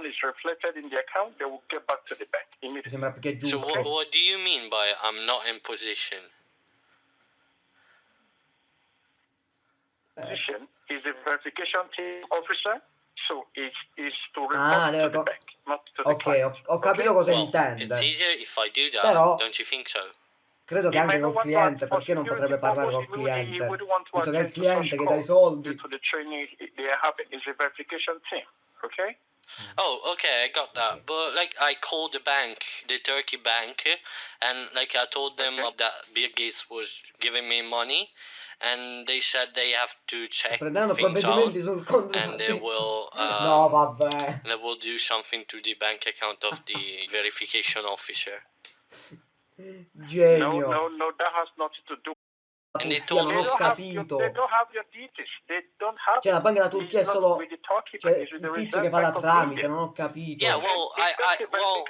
is reflected in the account, they will get back to the bank Mi immediately. sembra più che So giusto. what, what do you mean by I'm not in position? Eh, Position is a verification team officer, so it is to report Ah, to devo the bank, not to the Ok, client. ho, ho capito Okay? cosa Well, intende. it's easier if I do that, Però- don't you think so? Credo che He anche col to cliente, ask for perché non potrebbe parlare col would- cliente? want to Visto che è il cliente che dà i calls soldi. Due to the training they are having is a verification team. Okay? Oh, okay, I got that. But like, I called the bank, the Turkey bank, and like I told them Okay. that Bill Gates was giving me money, and they said they have to check Prenderanno things provvedimenti out sul and they will uh, No, vabbè. they will do something to the bank account of the verification officer. No, Genio. no, no, that has nothing to do. Turchia, told non ho capito. Cioè, la banca della Turchia è solo. Cioè, il tizio che fa la tramite, non ho capito. Yeah, well, I, I, well,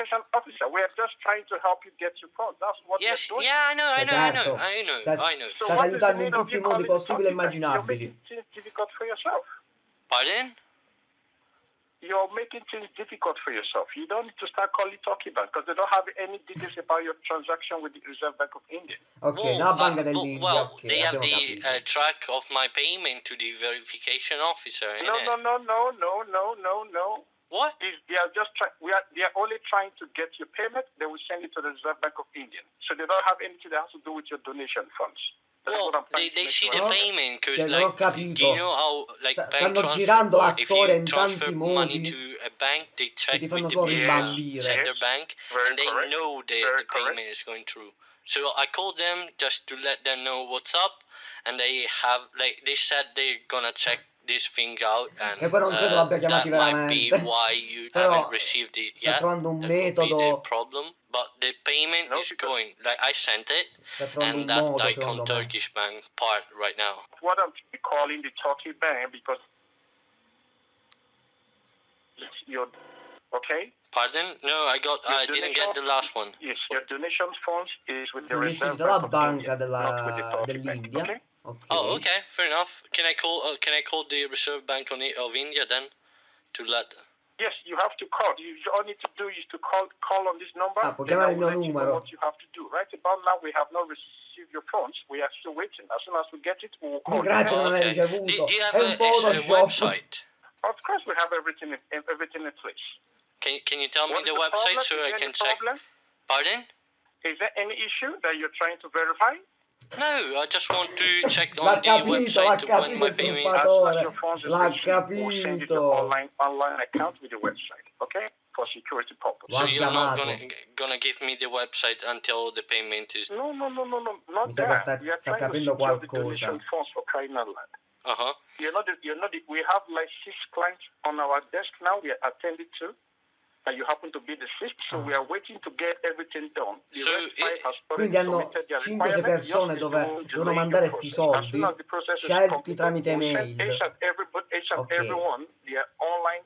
yes, yeah, I know, I Cioè, know, I know, certo. I know, Stai- I know. State aiutando in tutti i modi possibili e immaginabili. Pardon? You're making things difficult for yourself. You don't need to start calling Turkey Bank because they don't have any details about your transaction with the Reserve Bank of India. Ok, Well, nella uh, banca well, well, ok, they have the uh, track of my payment to the verification officer. No, innit? no, no, no, no, no, no, no. What? Is they are just trying. We are. They are only trying to get your payment. They will send it to the Reserve Bank of India. So they don't have anything that has to do with your donation funds. That's Well, they, they see the payment because cioè, non ho like do capito. you know how like Sta- bank stanno transfer girando la if storia in transfer tanti money modi to a bank they check ti with fanno the solo bank, rimbambire. sender bank Very and they correct. know the, the payment correct. is going through so i called them just to let them know what's up and they have like they said they're gonna check this thing out and E poi non credo uh, l'abbia chiamati that might be veramente. why you Però haven't received it sta yet trovando un that could be the metodo, problem but the payment No, is going like i sent it and un that modo like secondo on me. turkish bank part right now What I'm calling the Turkey Bank because it's your. Okay. Pardon? No, I got. Your I didn't get the last one. Yes, your donation funds is with the Reserve Bank of banca India, not with the della, Bank. dell'India. Okay. Ok. Oh, okay, fair enough. Can I call? Uh, can I call the Reserve Bank on of India then, to let? Yes, you have to call. You you all need to do is to call call on this number. Ah, può then I il will mio let you know numero. What you have to do. Right about now, we have not received your phones. We are still waiting. As soon as we get it, we will call. you. Grazie, Oh, non okay. Do, ricevuto. do you have È a, un a website? Of course, we have everything in, everything in place. Can Can you tell me What's the the website problem? so Is I can any check? problem? Pardon? Is there any issue that you're trying to verify? No, I just want to check on the capito, l'ha website when my capito il payment. As soon as truffatore. your phones is L'ha received, we'll send you the capito. online online account with the website. Okay, for security purposes. So you're not gonna gonna give me the website until the payment is. No, no, no, no, no, not Mi sa that. sta- we are sta to capendo the qualcosa. donation funds for crying out. Uh huh. You're not, the, you're not. The, we have like six clients on our desk now. We are attending to, and you happen to be the sixth. So ah. we are waiting to get everything done. The So it- has Quindi hanno submitted their 5-6 persone dove devono mandare your sti soldi soon as the process is scelti tramite we'll send mail. Each and, every, each and Ok. everyone their online.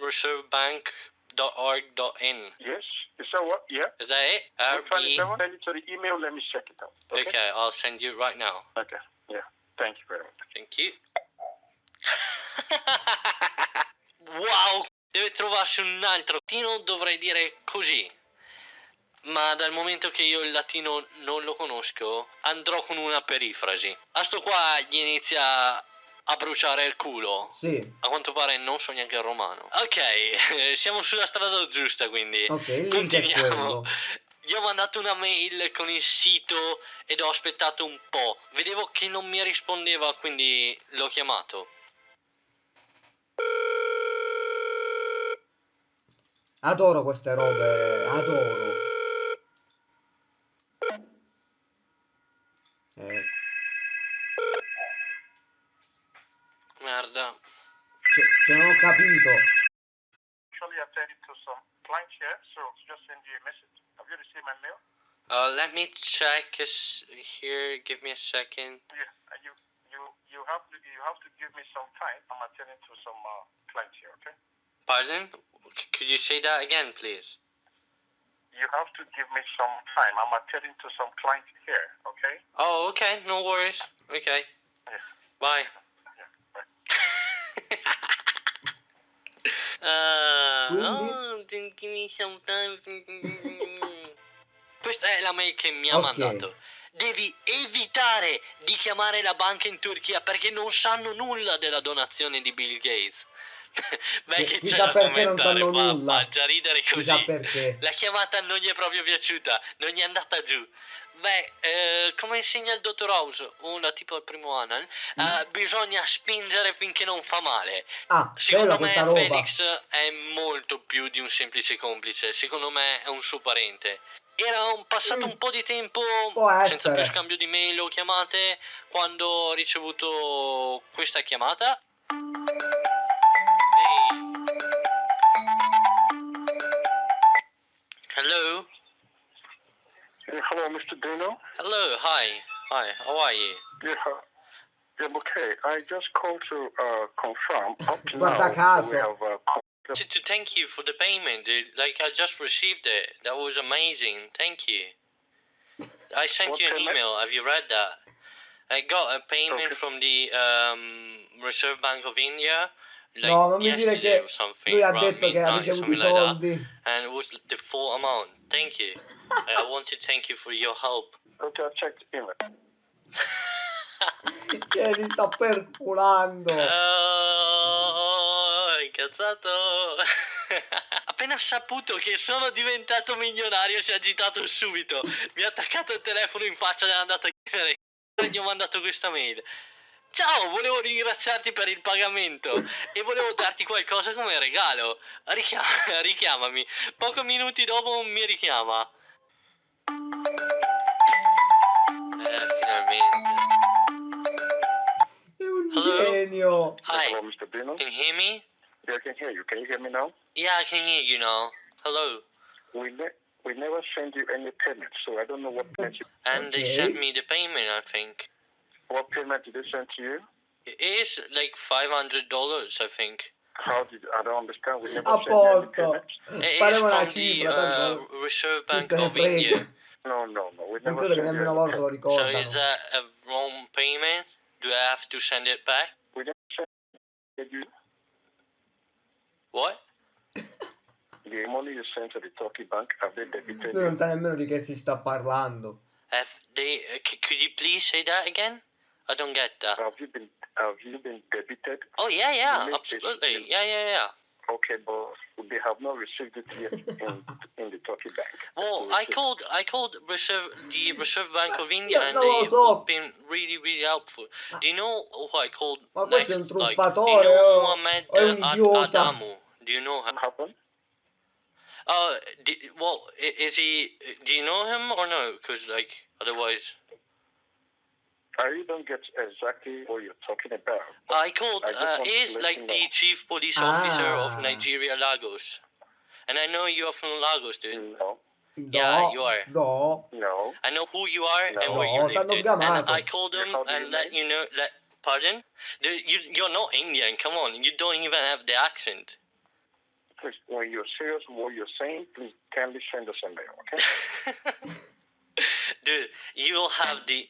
Reservebank.org.in. Yes. Is that what? Yeah. Is that it? Which one is RB. Send it to the email. Let me check it out. Okay. Okay, I'll send you right now. Okay. Yeah. Thank you very much. Thank you. wow, deve trovarsi un altro latino, dovrei dire così. Ma dal momento che io il latino non lo conosco, andrò con una perifrasi. A sto qua gli inizia a bruciare il culo. Sì. A quanto pare non so neanche il romano. Ok, siamo sulla strada giusta quindi. Ok, il link è Continuiamo. Gli ho mandato una mail con il sito ed ho aspettato un po'. Vedevo che non mi rispondeva, quindi l'ho chiamato. Adoro queste robe, adoro. Eh, Merda. cioè, cioè, non ho capito. Actually, attending to some clients here, so just send you a message. Have you received my mail? Uh, let me check here. Give me a second. Yeah. uh, You you you have to you have to give me some time. I'm attending to some uh, clients here. Okay. Pardon? C- could you say that again, please? You have to give me some time. I'm attending to some clients here. Okay. Oh, okay. No worries. Okay. Yes. Bye. Yeah. Bye. Quindi? oh, then give me some time. Questa è la mail che mi ha Ok. mandato. Devi evitare di chiamare la banca in Turchia perché non sanno nulla della donazione di Bill Gates. Chi- che c'è perché non commentare, sanno fa, nulla. fa già ridere così. Perché. La chiamata non gli è proprio piaciuta, non gli è andata giù. beh, eh, come insegna il dottor House, uno tipo al primo eh, Mm. bisogna spingere finché non fa male. Ah, Secondo me. Felix è molto più di un semplice complice, secondo me è un suo parente. Era un- passato Mm. un po' di tempo Può senza più scambio di mail o chiamate quando ho ricevuto questa chiamata. Hello? Yeah, hello, Mr. Dino. Hello, hi. Hi, how are you? Yeah, yeah, okay. I just called to uh, confirm. Up to Guarda now, we have uh, To, to thank you for the payment, dude. Like I just received it. That was amazing. Thank you. I sent What you an payment? email. Have you read that? I got a payment Okay. from the um, Reserve Bank of India. Like No, non mi dire yesterday che or something. lui ha detto che ha ricevuto i something like that. soldi. And it was the full amount. Thank you. I want to thank you for your help. Okay, I checked the email. Cioè, li sta perculando. Oh, incazzato. Appena saputo che sono diventato milionario si è agitato subito. Mi ha attaccato il telefono in faccia e è andato a chiedere. E gli ho mandato questa mail. Ciao, volevo ringraziarti per il pagamento e volevo darti qualcosa come regalo. Richia- richiamami. Pochi minuti dopo mi richiama. Eh, finalmente. È un Hello? genio. Hi, hello, Mr. Dino. can you hear me? Yeah, I can hear you. Can you hear me now? Yeah, I can hear you now. Hello. We ne- we never send you any payment, so I don't know what payment you- And they Okay. sent me the payment, I think. What payment did they send to you. It is like five hundred dollars, I think. How did I don't understand. We never A send you any payment. It is Faremo una from the uh, Reserve Bank se of India. No, no, no. We never credo che nemmeno any loro se lo payment. So is that a wrong payment? Do I have to send it back? We never send you What? the money you sent to the Turkey bank. Have they debited Lui non you? sa nemmeno di che si sta parlando. Have they? Uh, c- could you please say that again? I don't get that. Have you been have you been debited? Oh yeah, yeah, absolutely. this- Yeah, yeah, yeah. Okay, but they have not received it yet in in the Turkey bank. Well, I called, I called Reserve, the Reserve Bank of India, and no, they've been really, really helpful. Do you know who I called Ma questo è next? un Like, do you truffatore know o- Mohammed o è un uh, Adamu? Do you know him? What happened? Uh, di- well, is he? Do you know him or no? Because like, otherwise, I really don't get exactly what you're talking about. I called. I just Uh, want he's like you the chief police officer Ah. of Nigeria, Lagos, and I know you are from Lagos, dude. No, No, Yeah, you are. no. no. I know who you are and No. where you No, live, dude. And. I called him and you let you know. Let pardon? Dude, you you're not Indian. Come on, you don't even have the accent. Please, when you're serious what you're saying, please kindly send us a mail, okay? Dude, you'll have the.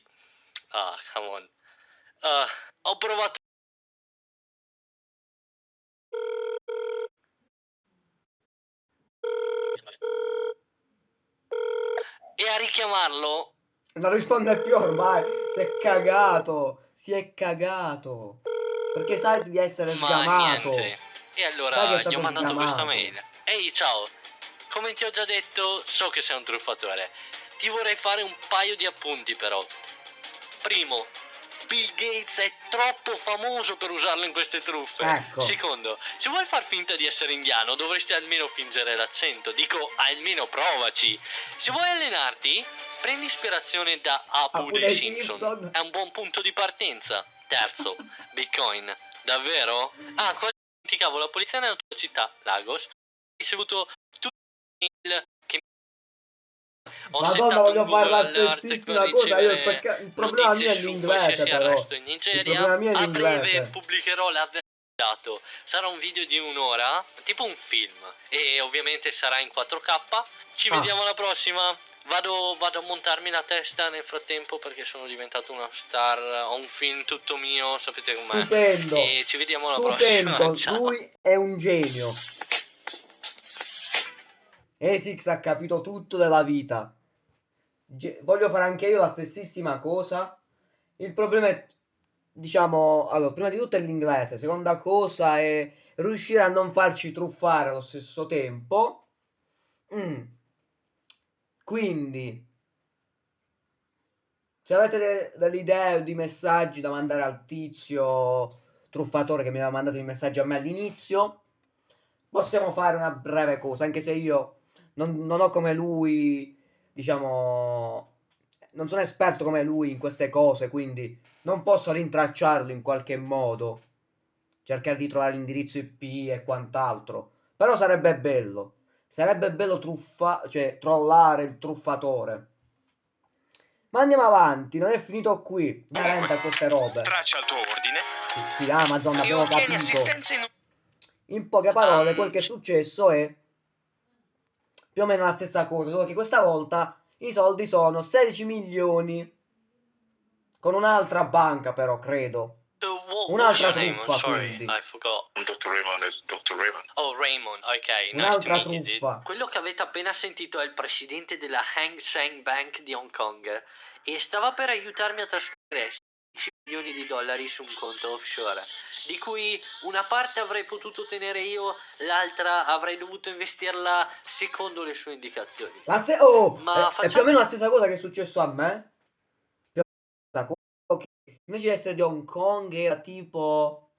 Ah, come on. Uh, ho provato. E a richiamarlo. Non risponde più ormai. Si è cagato. Si è cagato. Perché sai di essere Ma sgamato. niente. E allora gli ho mandato sgamato. questa mail. Ehi, ciao. Come ti ho già detto, so che sei un truffatore. Ti vorrei fare un paio di appunti, però. Primo, Bill Gates è troppo famoso per usarlo in queste truffe. Ecco. Secondo, se vuoi far finta di essere indiano, dovresti almeno fingere l'accento. Dico, almeno provaci. Se vuoi allenarti, prendi ispirazione da Apu Apu dei Simpson. Simpson. È un buon punto di partenza. Terzo, Bitcoin. Davvero? Ah, cosa dimenticavo, la polizia nella tua città, Lagos, ha ricevuto tutti i mail ho Madonna, voglio fare la stessissima cosa. Io, perché il problema mio è l'inglese, però. in Nigeria. è A breve pubblicherò l'avventato. Sarà un video di un'ora, tipo un film. E ovviamente sarà in 4K. Ci Ah. vediamo alla prossima. Vado, vado a montarmi la testa nel frattempo perché sono diventato una star. Ho un film tutto mio, sapete com'è. Stupendo. E ci vediamo alla Stupendo. prossima. Ciao. Lui è un genio. Esix ha capito tutto della vita. Ge- voglio fare anche io la stessissima cosa. Il problema è, diciamo, allora, prima di tutto è l'inglese, seconda cosa è riuscire a non farci truffare allo stesso tempo. Mm. Quindi, Se avete de- delle idee o di messaggi da mandare al tizio truffatore che mi aveva mandato i messaggi a me all'inizio, possiamo fare una breve cosa, anche se io non, non ho come lui, diciamo, non sono esperto come lui in queste cose, quindi non posso rintracciarlo in qualche modo, cercare di trovare l'indirizzo IP e quant'altro, però sarebbe bello, sarebbe bello truffa, cioè trollare il truffatore. Ma andiamo avanti, non è finito qui, veramente a queste robe. Traccia il tuo ordine Sì, Amazon E abbiamo capito. in In poche parole, quel che è successo è più o meno la stessa cosa, solo che questa volta i soldi sono 16 milioni con un'altra banca però, credo. So Un'altra truffa, sorry, quindi. I forgot. Dr. Raymond is Dr. Raymond. Oh, Raymond, ok, nice Un'altra dude. truffa. Quello che avete appena sentito è il presidente della Hang Seng Bank di Hong Kong e stava per aiutarmi a trasferire 16 milioni di dollari su un conto offshore, di cui una parte avrei potuto tenere io, l'altra avrei dovuto investirla secondo le sue indicazioni. La ste- oh, Ma è, è facciamo- più o meno la stessa cosa che è successo a me. Più o meno invece di essere di Hong Kong era tipo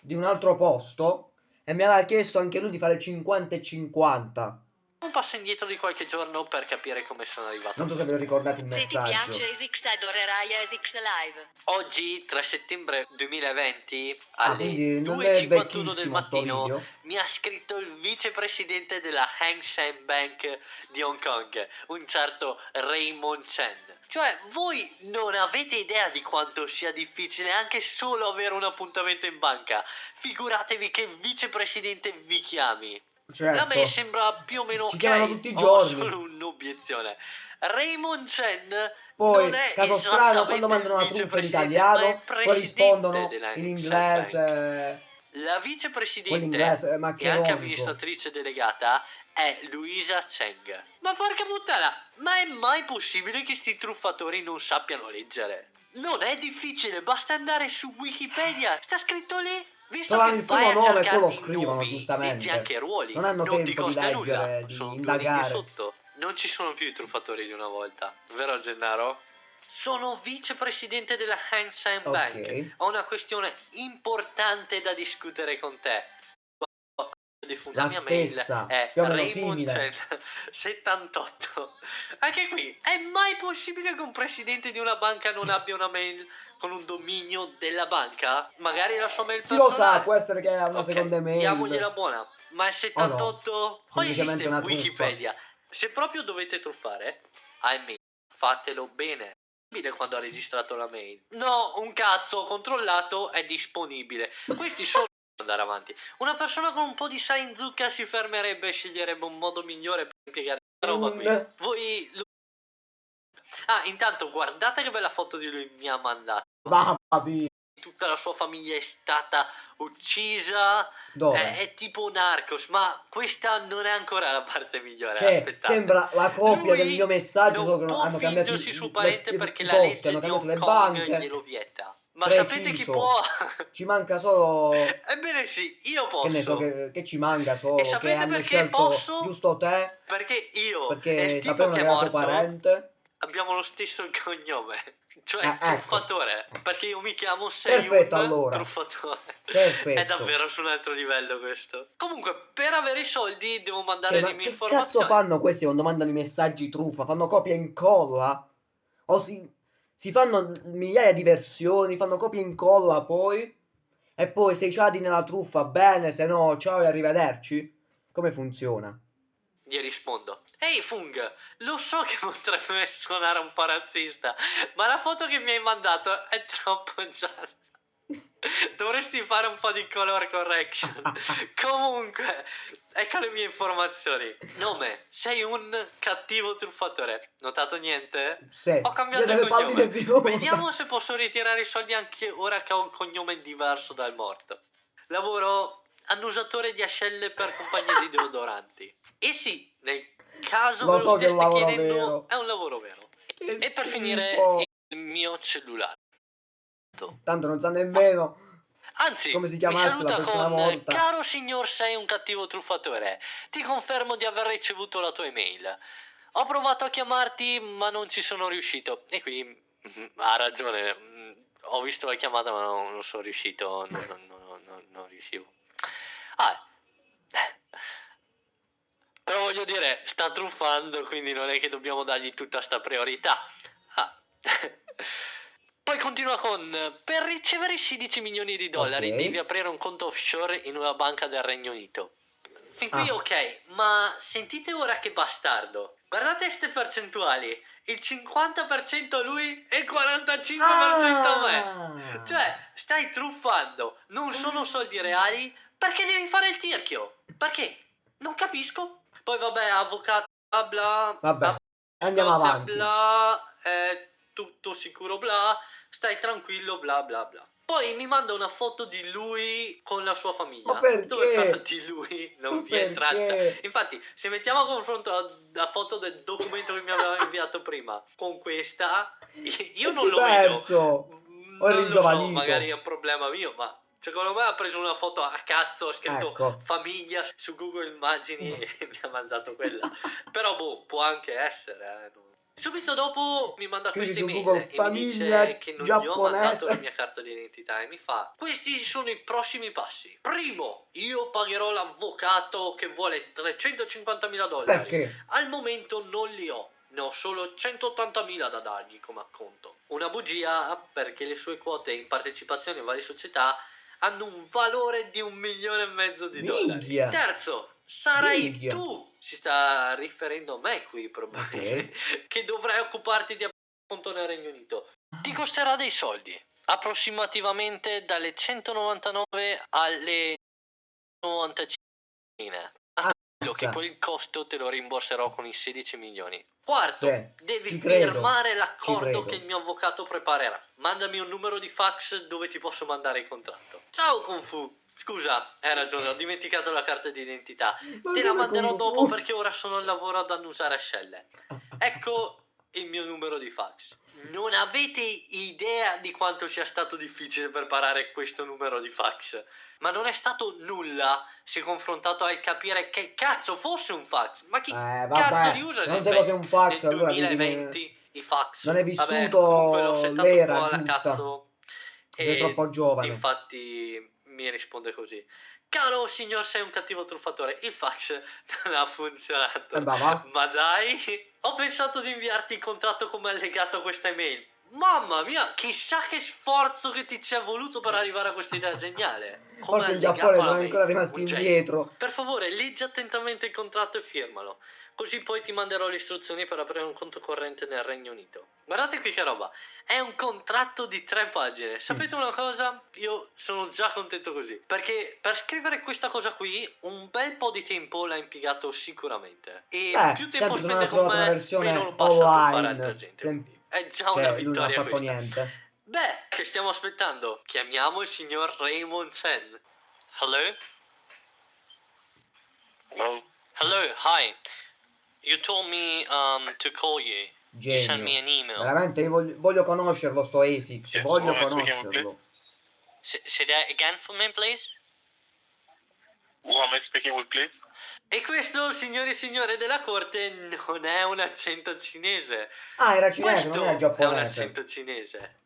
di un altro posto e mi aveva chiesto anche lui di fare 50 e 50. Un passo indietro di qualche giorno per capire come sono arrivato. Non so se ve lo ricordate il Se ti messaggio. piace Esix adorerai Esix Live. Oggi, 3 settembre 2020, Ah, alle è 2.51 del mattino, mi ha scritto il vicepresidente della Hang Seng Bank di Hong Kong, un certo Raymond Chen. Cioè, voi non avete idea di quanto sia difficile anche solo avere un appuntamento in banca. Figuratevi che il vicepresidente vi chiami. Certo. A me sembra più o meno Ci chiamano tutti i Ho giorni. solo un'obiezione. Raymond Chen Poi, non è caso strano, quando mandano una truffa in italiano, poi rispondono in inglese, La vicepresidente quell'inglese e anche amministratrice delegata è Luisa Cheng. Ma porca puttana, ma è mai possibile che sti truffatori non sappiano leggere? Non è difficile, basta andare su Wikipedia, sta scritto lì. Visto Trovano che il a nome e poi lo i scrivono, nomi, giustamente. anche ruoli. Non hanno ti tempo di costa leggere, nulla, di sono indagare. sotto. Non ci sono più i truffatori di una volta, vero Gennaro? Sono vicepresidente della Hang Seng Bank. Ho una questione importante da discutere con te. La mia mail stessa, è più o meno Raymond simile. Chen 78. Anche qui, è mai possibile che un presidente di una banca non abbia una mail con un dominio della banca? Magari la sua mail Chi lo sa, può essere che ha una Ok, seconda mail. Diamogliela buona. Ma il 78 o Semplicemente esiste una truffa. Wikipedia? Se proprio dovete truffare, ahimè, fatelo bene. Quando ha registrato la mail. No, un cazzo, controllato, è disponibile. Questi sono andare avanti. Una persona con un po' di sale in zucca si fermerebbe e sceglierebbe un modo migliore per impiegare questa roba qui. Un- Voi Ah, intanto guardate che bella foto di lui mi ha mandato. Tutta la sua famiglia è stata uccisa. È, è tipo Narcos, ma questa non è ancora la parte migliore. Cioè, aspettate. sembra la copia Lui del mio messaggio, solo che non non- può hanno cambiato i- i- perché i la posti, legge hanno di cambiato Hong le Kong banche. glielo vieta. Ma sapete chi può? Ci manca solo Ebbene sì, io posso. che ne so che, che ci manca solo E che sapete perché posso? giusto te Perché io perché sapevano che che è era tuo parente. abbiamo lo stesso cognome. Cioè Ah, ecco. truffatore. Perché io mi chiamo Seyun Perfetto, allora. truffatore. Perfetto. È davvero su un altro livello questo. Comunque, per avere i soldi devo mandare Cioè, le ma mie che informazioni. cazzo fanno questi quando mandano i messaggi truffa? Fanno copia e incolla? O si, si fanno migliaia di versioni, fanno copia e incolla poi? E poi se cadi nella truffa bene, se no ciao e arrivederci? Come funziona? Gli rispondo. Ehi Fung, lo so che potrebbe suonare un po' razzista, ma la foto che mi hai mandato è troppo gialla. Dovresti fare un po' di color correction. Comunque, ecco le mie informazioni. Nome, sei un cattivo truffatore. Notato niente? Se, Ho cambiato il cognome. Vediamo se posso ritirare i soldi anche ora che ho un cognome diverso dal morto. Lavoro annusatore di ascelle per compagnie di deodoranti. E sì, nel caso Lo ve lo so lavoro chiedendo, vero. è un lavoro vero. Che E per finire, schifo. il mio cellulare. Tanto non sa nemmeno. Anzi, Come si mi chiamasse la saluta prossima con volta. Caro signor, sei un cattivo truffatore. Ti confermo di aver ricevuto la tua email. Ho provato a chiamarti, ma non ci sono riuscito. E qui Mm, Ha ragione, mm, ho visto la chiamata ma non, non sono riuscito, non, non- non- non- non riuscivo. Ah, però voglio dire, sta truffando, quindi non è che dobbiamo dargli tutta sta priorità. Ah. Poi continua con, per ricevere i 16 milioni di dollari Ok. devi aprire un conto offshore in una banca del Regno Unito. Fin qui Ah. ok, ma sentite ora che bastardo. Guardate queste percentuali, il 50% a lui e il 45% a me. Ah. Cioè, stai truffando, non sono soldi reali, perché devi fare il tirchio? Perché? Non capisco. Poi vabbè, avvocato, bla bla. Vabbè, andiamo Scozia, avanti. Bla, è tutto sicuro, bla, stai tranquillo, bla bla bla. Poi mi manda una foto di lui con la sua famiglia. Ma perché? Dove però di lui non vi è traccia. Infatti, se mettiamo a confronto la, la foto del documento che mi aveva inviato prima con questa, io non lo vedo. Diverso. Mm, è non lo so, magari è un problema mio, ma secondo me ha preso una foto a cazzo, ha scritto Ecco. famiglia su Google Immagini e mi ha mandato quella. Però boh, può anche essere, eh, Subito dopo mi manda questa email e mi dice che non gli ho giapponese. mandato la mia carta d'identità e mi fa questi sono i prossimi passi. Primo, io pagherò l'avvocato che vuole 350.000 dollari. Perché? Al momento non li ho, ne ho solo 180.000 da dargli come acconto. Una bugia perché le sue quote in partecipazione a varie società hanno un valore di un milione e mezzo di dollari. Minchia. Terzo, sarai Minchia. tu, si sta riferendo a me qui probabilmente, che dovrai occuparti di conto nel Regno Unito. Ti costerà dei soldi, approssimativamente dalle 199 alle 95 quello che poi il costo te lo rimborserò con i 16 milioni. Quarto, Sì, devi firmare l'accordo che il mio avvocato preparerà. Mandami un numero di fax dove ti posso mandare il contratto. Ciao Kung Fu. Scusa, hai ragione, ho dimenticato la carta d'identità. Ma Te la come manderò Kung dopo perché ora sono al lavoro ad annusare ascelle. Ecco il mio numero di fax. Non avete idea di quanto sia stato difficile preparare questo numero di fax. Ma non è stato nulla se confrontato al capire che cazzo fosse un fax. Ma chi Eh, cazzo vabbè, li usa nel non sai cos'è un fax, nel allora devi- 2020 i fax. non Vabbè, vissuto settato l'era giusta. cazzo. E troppo giovane. Infatti mi risponde così. Caro signor, sei un cattivo truffatore. Il fax non ha funzionato. Eh, ma dai, ho pensato di inviarti il contratto come allegato a questa email. Mamma mia, chissà che sforzo che ti ci è voluto per arrivare a questa idea geniale. Come Forse in Giappone sono ancora rimasti indietro. Per favore, leggi attentamente il contratto e firmalo. Così poi ti manderò le istruzioni per aprire un conto corrente nel Regno Unito. Guardate qui che roba. È un contratto di tre pagine. Sapete una cosa? Io sono già contento così. Perché per scrivere questa cosa qui, un bel po' di tempo l'ha impiegato sicuramente. E Beh, più tempo certo, spende con me, meno lo passa online. altra gente. Sem- È già Cioè, una lui non ha vittoria fatto questa. niente. Beh, che stiamo aspettando? Chiamiamo il signor Raymond Chen. Hello? Hello? Hello, hi. You told me um to call you. You sent me Genio. an email. Veramente io voglio, voglio conoscerlo sto Asics, Sì, voglio chiamo, conoscerlo. S- say that again for me, please. Who am I speaking with, please? E questo, signori e signore della corte, non è un accento cinese. Ah, era cinese, questo non era è un giapponese. accento cinese.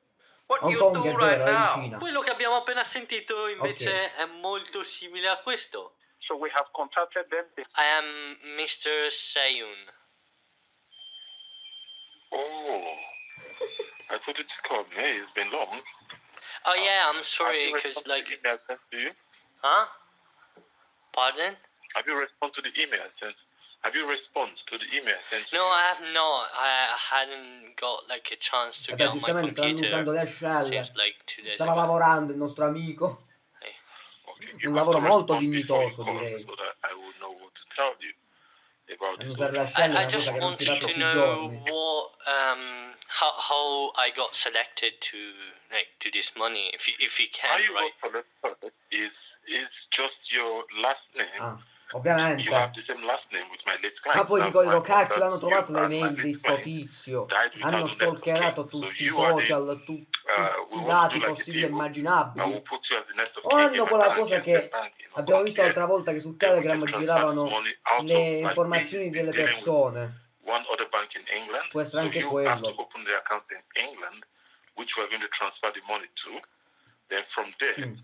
What Hong you Kong do è right vero, è in now? Cina. Quello che abbiamo appena sentito invece Ok. è molto simile a questo. So we have contacted them. I am Mr. Seyun. Oh, I thought you just called me. It's been long. Oh yeah, I'm Have sorry, you because responded to like, the email sent to you? huh? Pardon? Have you responded to the email sent? Have you responded to the email sent No, you? I have not. I hadn't got like a chance to Vabbè, get on my giustamente stanno computer usando le ascelle. since like two days Stava ago. lavorando il nostro amico. Un lavoro to molto dignitoso, direi. So that I I, just wanted to know what um how how I got selected to like to this money if you if you How can you right got selected is is just your last name. Ah, ovviamente. Ma poi That's dico, cacchio, l'hanno trovato my mail di sto tizio. Hanno stalkerato tutti i social, tutti Uh, we i dati possibili e immaginabili. O hanno quella cosa che abbiamo visto l'altra volta che su Telegram giravano le informazioni delle persone. Può essere anche quello. which we're going to transfer the money to. Then from there, Mm.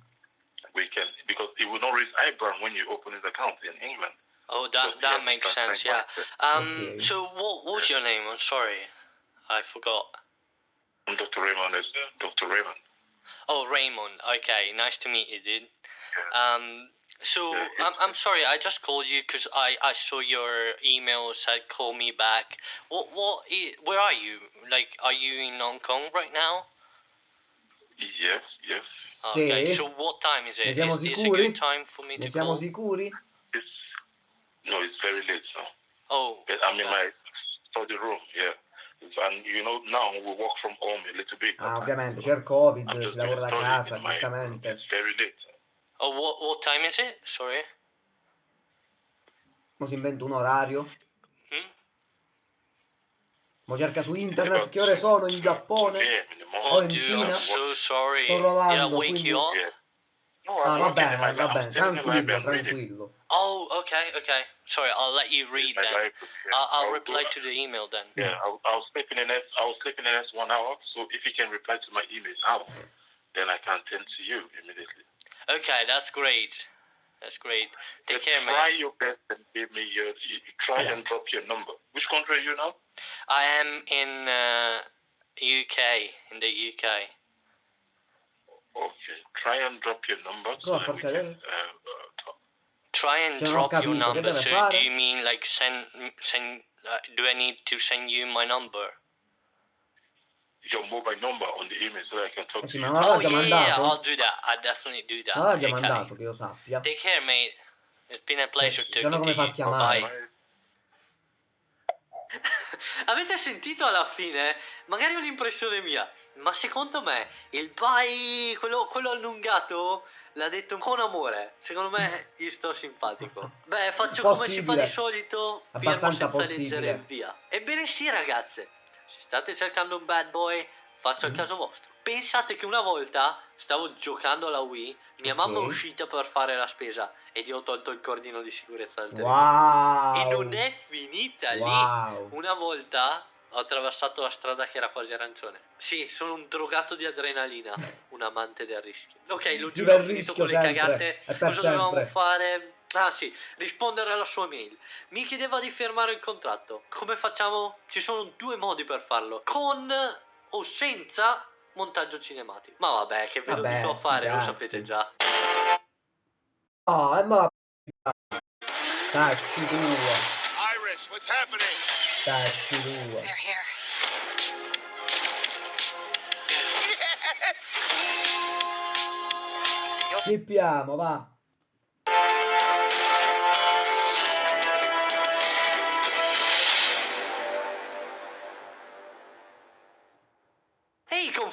We can because it will not raise IBAN when you open his account in England. Oh, that Because that you makes transfer sense. Yeah. Um. Okay. So what what was your name? I'm sorry, I forgot. I'm Dr. Raymond is Dr. Raymond. Oh, Raymond. Okay, nice to meet you, dude. Um. So Yeah, I'm I'm sorry. I just called you because I I saw your email said call me back. What what? Where are you? Like, are you in Hong Kong right now? Yes, yes. Okay. So what time is it? Siamo Is this a sicuri? good time for me Ne to siamo call? sicuri? It's no, it's very late now. Oh. But I'm in my study room. Yeah. And you know now we work from home a little bit. Ah, ovviamente, c'è il Covid, I'm si just lavora da casa, studying in my- giustamente. It's very late. Oh, what what time is it? Sorry. Mo si inventa un orario. Mo cerca su eh, internet che ore sono in Giappone. Yeah, in. Oh, Oh, in dude, Cina? So. Sto Did I lavorando, wake quindi- you up? Yeah. No, Ah, va bene, va bene, I'm sitting in my lab, tranquillo, tranquillo. Oh, okay, okay. Sorry, I'll let you read then. I'll, I'll I'll reply to the email then. Yeah, I'll, I'll sleep in the next. I'll sleep in the next one hour. So if you can reply to my email now, then I can send to you immediately. Okay, that's great. That's great. Take Just care, Try man. your best and give me your. You, you try Yeah. and drop your number. Which country are you now? I am in uh, UK, in the UK. Okay. Try and drop your number. so Come that a can, uh, uh. Try and Cioè, drop your number. So do you mean like send send? Uh, do I need to send you my number? Your mobile number on the email so I can talk Eh to sì, you. ma non Oh yeah, yeah, yeah, I'll mandato? do that. I definitely do that. Già Okay. mandato, che io sappia. Take care, mate. It's been a pleasure talking no come to fa a you. chiamare? Bye. Avete sentito alla fine? Magari è un'impressione mia, ma secondo me il bye, quello, quello allungato, l'ha detto con amore. Secondo me gli sto simpatico. Beh, faccio come si fa Possibile. di solito, firmo Abbastanza senza leggere possibile. e via. Ebbene sì, ragazze, se state cercando un bad boy, faccio il Mm. caso vostro. Pensate che una volta stavo giocando alla Wii, mia mamma è uscita per fare la spesa ed io ho tolto il cordino di sicurezza del telefono. Wow! E non è finita lì. Wow! Una volta ho attraversato la strada che era quasi arancione. Sì, sono un drogato di adrenalina, un amante del rischio. Ok, lo giuro, ho finito con le cagate. Cosa dovevamo sempre. fare? Ah sì, rispondere alla sua mail. Mi chiedeva di firmare il contratto. Come facciamo? Ci sono due modi per farlo. Con o senza montaggio cinematico. Ma vabbè, che ve lo dico a fare, lo ragazzi. sapete già. Oh, e ma Tacci tua, Iris, what's happening? tua. They're here. Schippiamo, va.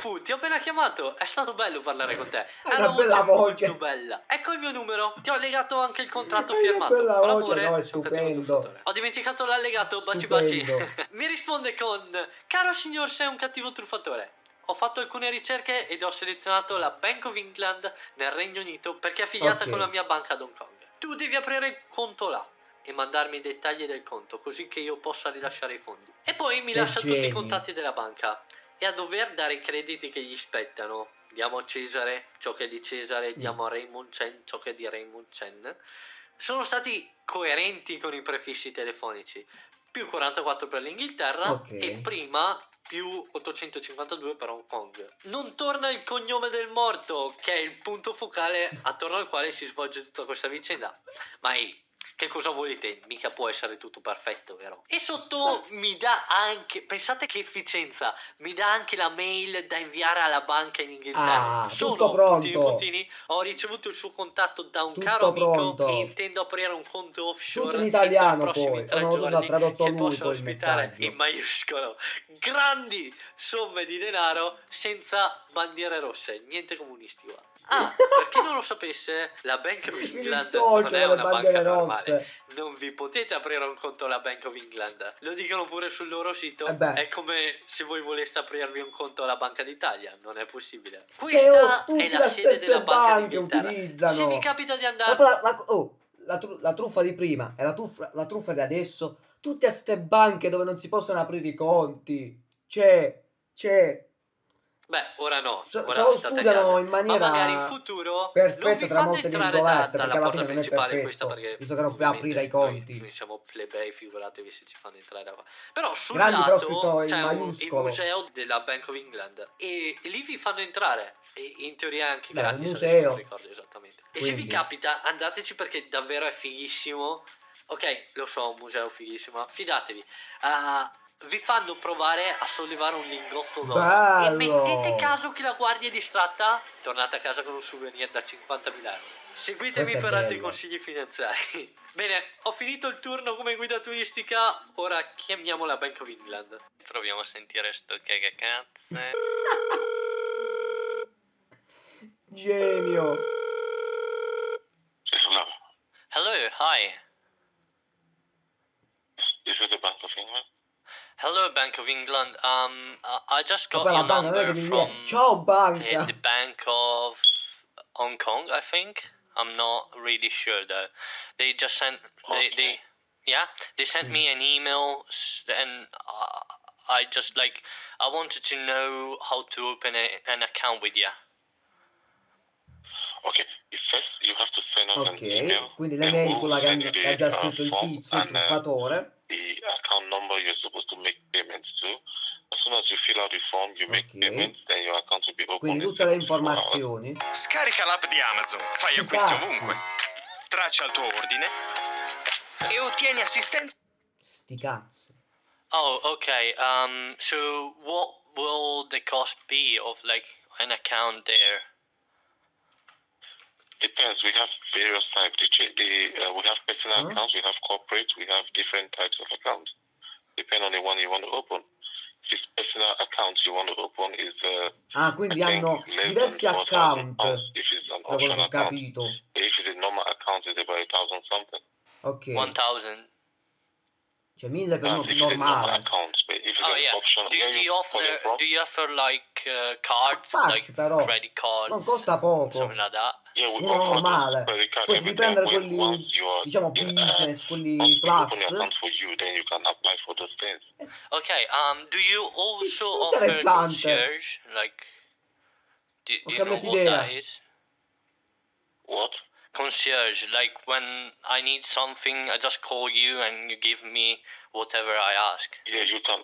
Confu, ti ho appena chiamato, è stato bello parlare con te. Era una bella voce. molto bella. Ecco il mio numero, ti ho allegato anche il contratto una firmato. bella voce, no, è stupendo. Ho dimenticato l'allegato, baci baci. Mi risponde con Caro signor, sei un cattivo truffatore. Ho fatto alcune ricerche ed ho selezionato la Bank of England nel Regno Unito perché è affiliata Ok. con la mia banca ad Hong Kong. Tu devi aprire il conto là e mandarmi i dettagli del conto così che io possa rilasciare i fondi. E poi mi Che lascia tutti i geni. contatti della banca e a dover dare i crediti che gli spettano. Diamo a Cesare ciò che è di Cesare, Mm. diamo a Raymond Chen ciò che è di Raymond Chen. Sono stati coerenti con i prefissi telefonici. Più 44 per l'Inghilterra Ok. e prima più 852 per Hong Kong. Non torna il cognome del morto, che è il punto focale attorno al quale si svolge tutta questa vicenda. Ma ehi, che cosa volete? Mica può essere tutto perfetto, vero? E sotto mi dà anche, pensate che efficienza, mi dà anche la mail da inviare alla banca in Inghilterra. Ah, Sono tutto pronto. puntini ho ricevuto il suo contatto da un Tutto caro amico pronto. e intendo aprire un conto offshore Tutto in italiano poi, non lo so se ha tradotto lui poi ospitare in maiuscolo grandi somme di denaro senza bandiere rosse, niente comunisti qua. Ah, per chi non lo sapesse, la Bank of Mi England non è una banca normale. rosse. Non vi potete aprire un conto alla Bank of England. Lo dicono pure sul loro sito. Eh. È come se voi voleste aprirvi un conto alla Banca d'Italia. Non è possibile. Cioè, oh, Questa tutti è la sede della Banca utilizzano. Se vi capita di andare la, la- oh, la tru- la truffa di prima e la truffa, la truffa di adesso tutte ste banche dove non si possono aprire i conti. C'è, c'è. Beh, ora no, So- ora so- studiano in maniera Ma magari in futuro perfetta tra molte entrare virgolette, da- perché alla porta fine non è questa perfetto, perché visto che non puoi aprire i conti. Noi, noi siamo plebei, figuratevi se ci fanno entrare da qua. Però sul Grandi, lato c'è un- il museo della Bank of England e lì vi fanno entrare e in teoria anche Beh, gratis, adesso museo. non ricordo esattamente. E se vi Quindi. capita andateci perché davvero è fighissimo. Ok, lo so, un museo fighissimo, ma fidatevi. Ah, vi fanno provare a sollevare un lingotto d'oro e Bello! mettete caso che la guardia è distratta, tornate a casa con un souvenir da 50.000 euro. Seguitemi per altri bello. consigli finanziari. Bene, ho finito il turno come guida turistica, ora chiamiamo la Bank of England. Proviamo a sentire sto cagacazze. Genio. Hello, hi. Bank of England. Um, I- I just got Vabbè, la your banca non è che number from viene. Ciao uh, the Bank of Hong Kong, I think. I'm not really sure though. They just sent they they yeah they sent me an email and uh, I just like I wanted to know how to open a, an account with you. Okay. Ok, quindi l'email we'll quella che ha- che the, ha già scritto il tizio, il truffatore. the account number you're supposed to make payments to. As soon as you fill out the form, you make Ok. payments, then your account will be open. Quindi in tutte le 74 hours. informazioni. Scarica l'app di Amazon, fai Sti acquisti ovunque, traccia il tuo ordine e ottieni assistenza. Sti cazzi. Oh, okay. Um, so what will the cost be of like an account there? Depends. We have various types. The, the uh, we have personal Huh? accounts, we have corporate, we have different types of accounts. Depend on the one you want to open. If it's personal accounts you want to open is uh, Ah, quindi hanno diversi account, pounds. If it's an option ho account, capito. if it's a normal account, it's about a thousand something. Ok, 1000. Cioè mille per That's no- normal normale. account. Oh yeah. option, Do, you offer do you offer like uh, cards Faccio, like però. credit cards? Non costa poco. Like that. Yeah, Uno normale. the credit card Poi devi everything. prendere When quelli, diciamo, in, uh, business, quelli plus. you, then you can apply for those things. Okay. Um. Do you also offer concierge? Like, do, do you know what idea. that is? What? Concierge. Like when I need something, I just call you and you give me whatever I ask. Yeah, you can.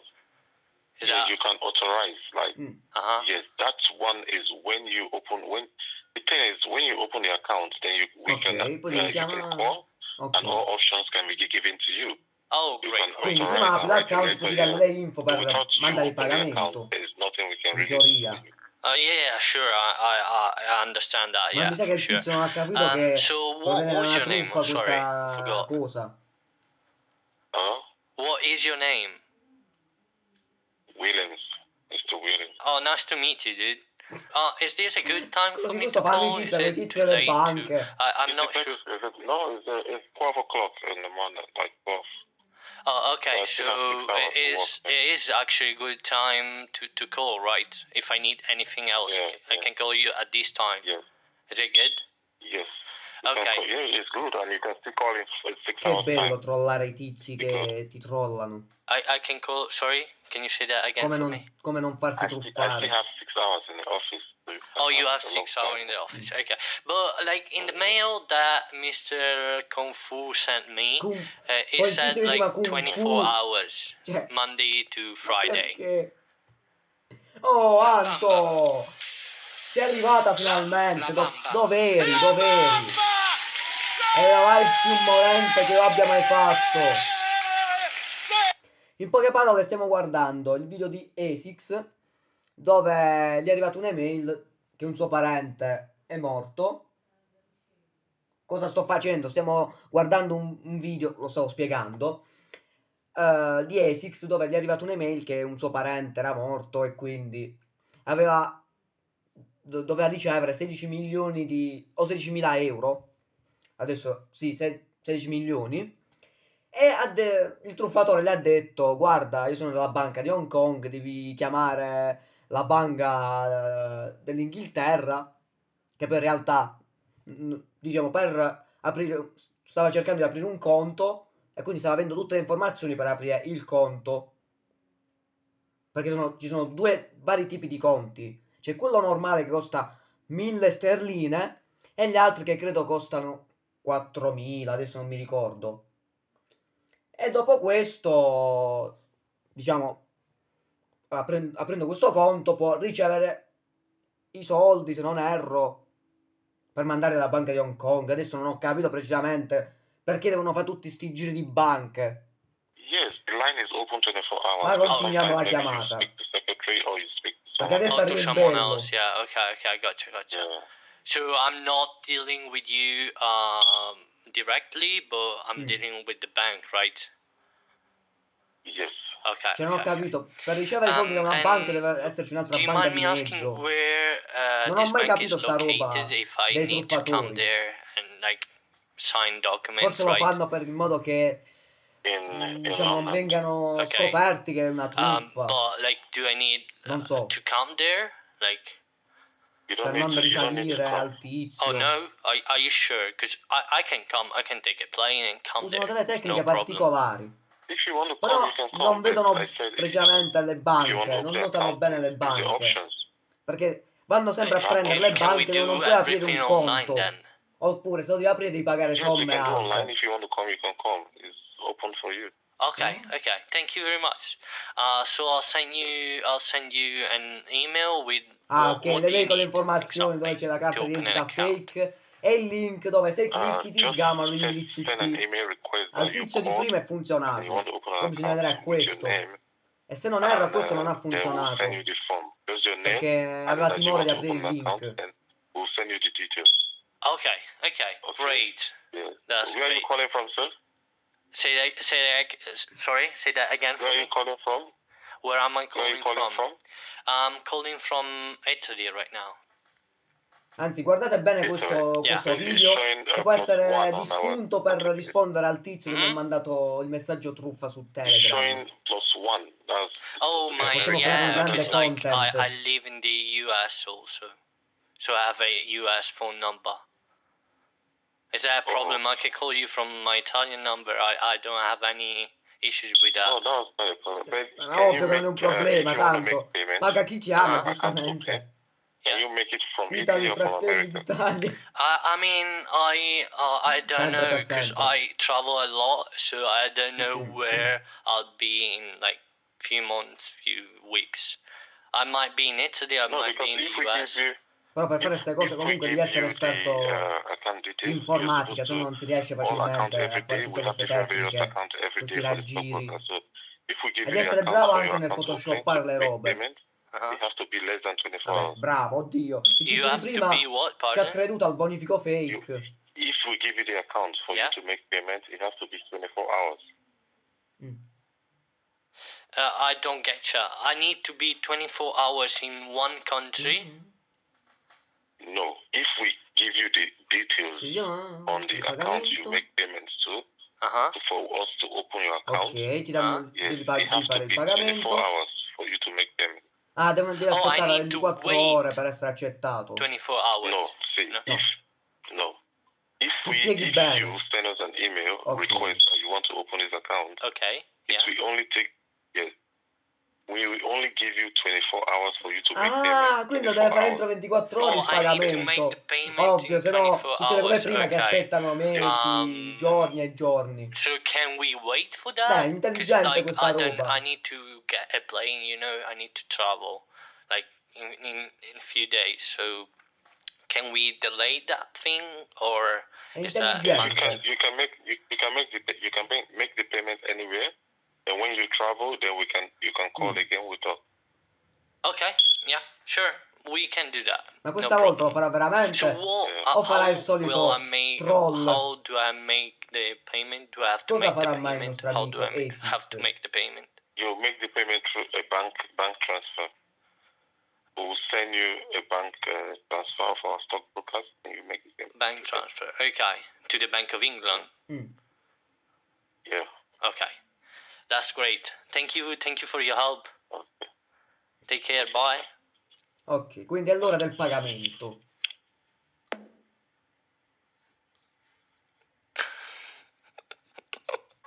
Is yeah, that? you can authorize. Like, Mm. Uh huh. yes, that one is when you open. When the thing is, when you open the account, then you we Ok, can uh, poi you can call, Ok. and all options can be given to you. Oh, You great. can great. Quindi authorize prima and apri l'account, regulate poi ti your- danno le info per Without you mandare il the pagamento. account, there is nothing we can In teoria. Do. Uh, yeah, yeah, sure. I, I, I- I understand that. Ma Yeah, mi sa che for il sure. tizio non ha capito Um, che so può what was your name? sorry, forgot. cosa. Uh, What is your name? Williams, Mr. Williams. Oh, nice to meet you, dude. Uh, is this a good time for me questo to fa call? Is it too late? To... I, I'm It not sure. Is it, no, it's, uh, it's 12 o'clock in the morning, like 12. Oh, okay. So still have six hours it is it is actually a good time to, to call, right? If I need anything else, Yeah, I yeah. can call you at this time. Yes. Is it good? Yes. You can Okay. call- yeah, it's good, and you can still call in for six Che hours bello time. trollare i tizi che ti trollano. I, I can call. Sorry, can you say that again Come for non, me? come non farsi I still, I still truffare. have six hours in the office. so you can Oh, you have a long six hours time. in the office. Okay, but like in the mail that Mr. Kung Fu sent me, Kung- uh, it Poi il said tizio diceva like Kung 24 Fu. hours, Cioè, Monday to Friday. perché? Oh, Anto! Sei arrivata finalmente. Do- dove eri? Dove eri? Era il più morente che io abbia mai fatto. In poche parole stiamo guardando il video di Esix dove gli è arrivata un'email che un suo parente è morto. Cosa sto facendo? Stiamo guardando un, un video, lo stavo spiegando, eh, di Esix dove gli è arrivata un'email che un suo parente era morto e quindi aveva do- doveva ricevere 16 milioni di o 16.000 euro adesso sì se- 16 milioni e de- il truffatore le ha detto guarda io sono della banca di Hong Kong devi chiamare la banca eh, dell'Inghilterra che in realtà diciamo per aprire stava cercando di aprire un conto e quindi stava avendo tutte le informazioni per aprire il conto. Perché sono- ci sono due vari tipi di conti. C'è quello normale che costa 1000 sterline e gli altri che credo costano 4000, adesso non mi ricordo. E dopo questo, diciamo, apren- aprendo questo conto può ricevere i soldi, se non erro, per mandare alla banca di Hong Kong. Adesso non ho capito precisamente perché devono fare tutti sti giri di banche. Yes, the line is open 24 hours. Ma continuiamo la chiamata. Perché adesso Oh, arriva il bello. Yeah. Okay. Okay. Gotcha. Gotcha. Yeah. So I'm not dealing with you um, directly, but I'm Mm. dealing with the bank, right? Yes. Okay. Cioè, non ho okay, okay. capito. Per ricevere i soldi da Um, una and banca deve esserci un'altra banca mind di me asking mezzo. where uh, Non ho this mai bank is capito sta roba located? If I dei need to come truffatori. there and like sign documents, Forse lo fanno per il modo che In, mm, in diciamo, non vengano Ok. scoperti che è una Um, truffa. but like, do I need Non uh, so. to come there? Like, You per don't need non risalire al tizio. oh no, are, are you sure? Because I, I can come, I can take a plane and come Usano delle tecniche no particolari. Come, Però non vedono precisamente le banche, non notano account, bene le banche. Perché vanno sempre a Can- prendere le banche, devono do pure aprire un conto. then? Oppure se lo devi aprire devi pagare somme alte. If you want to come, you can come. It's open for you. Okay, okay. Thank you very much. Uh, so I'll send you, I'll send you an email with Ah, what, ok, what le you vedo le need informazioni dove exactly c'è la carta to di open an identità account. fake e il link dove se Uh, clicchi ti just sgamano gli send, indirizzi send an IP. email request Al that you tizio di called prima è and you want funzionato. to open an Poi bisogna vedere a account with your questo. name. E se non erro a and, questo non uh, ha then we'll funzionato. send you the form. Just your name Perché and aveva that you timore want di to aprire open il an account link. and we'll send you the details. Okay, okay, Okay. great. Yeah. That's Where are you great. Say that, say that, sorry, say that again Where are you calling from? Where am I calling, calling from? from? I'm calling from Italy right now. Anzi, guardate bene questo, Yeah. questo It's video che può essere di spunto per rispondere al tizio che mi ha Mhm. mandato il messaggio truffa su It's Telegram. Oh my, un yeah, grande because like I. I live in the US also, so I have a US phone number. Is that a Oh. problem? I can call you from my Italian number. I, I don't have any issues with that. Oh, no, it's not a problem. But Ma can ovvio you che non è un make, uh, if problema, you tanto make payment, paga chi chiama, uh, giustamente. pay, Can you make it from Italy Italy, or from fratelli d'Italia. I, I mean, I uh, I don't Sempre know because. I travel a lot, so I don't know Mhm. where I'll be in like few months, few weeks. I might be in Italy, I No, might be in the US. give you, Però per fare queste cose comunque devi essere you esperto in informatica, se no non si riesce facilmente a fare tutte queste tecniche, questi raggiri. E you di essere bravo anche nel photoshoppare to le robe. Uh-huh. it has to be less than 24 Vabbè, hours. bravo, oddio. Il You prima what, ci ha creduto al bonifico fake. If we give you the account for Yeah. you to make payment, it has to be 24 hours. Mm. Uh, I don't get you. I need to be 24 hours in one country. Mhm. No, if we give you the details Io on the account you make payments to, Uh huh. for us to open your account, Ok, ti danno, yes, devi, pa- it devi has fare to il be 24 pagamento. hours for you to make payment. Ah, devi, devi Oh, I aspettare need to 24 wait. ore per essere accettato. 24 hours. No, see, No. if no, if Ti we spieghi if bene. you send us an email Ok. request that you want to open this account, Okay. it Yeah. will only take yes, we will only give you 24 hours for you to make Ah, payment. quindi lo 24 deve fare entro 24 ore Oh, il I need to make pagamento. Ovvio, in se no succede come hours. prima che aspettano mesi, Um, giorni e giorni. So can we wait for Beh, that? 'Cause, intelligente like, questa I don't. roba. I need to get a plane. You know, I need to travel, like in in, in a few days. So can we delay that thing or is that You can you can make you, you can make the you can make, make the payment anywhere, and when you travel, then we can you can call Mm. again with us. okay? Yeah, sure. We can do that. Ma no questa volta lo problem. farà veramente? So what? Yeah. uh, O farà how il solito make? troll? How do I make the payment? Do I have to Cosa make the mai payment? How do I make, have to make the payment? You make the payment through a bank bank transfer. We'll send you a bank uh, transfer for our stockbrokers, and you make the payment. Bank transfer. Okay, to the Bank of England. Mm. Yeah. Okay, that's great. Thank you. Thank you for your help. Take care. Bye. Ok, quindi è l'ora del pagamento.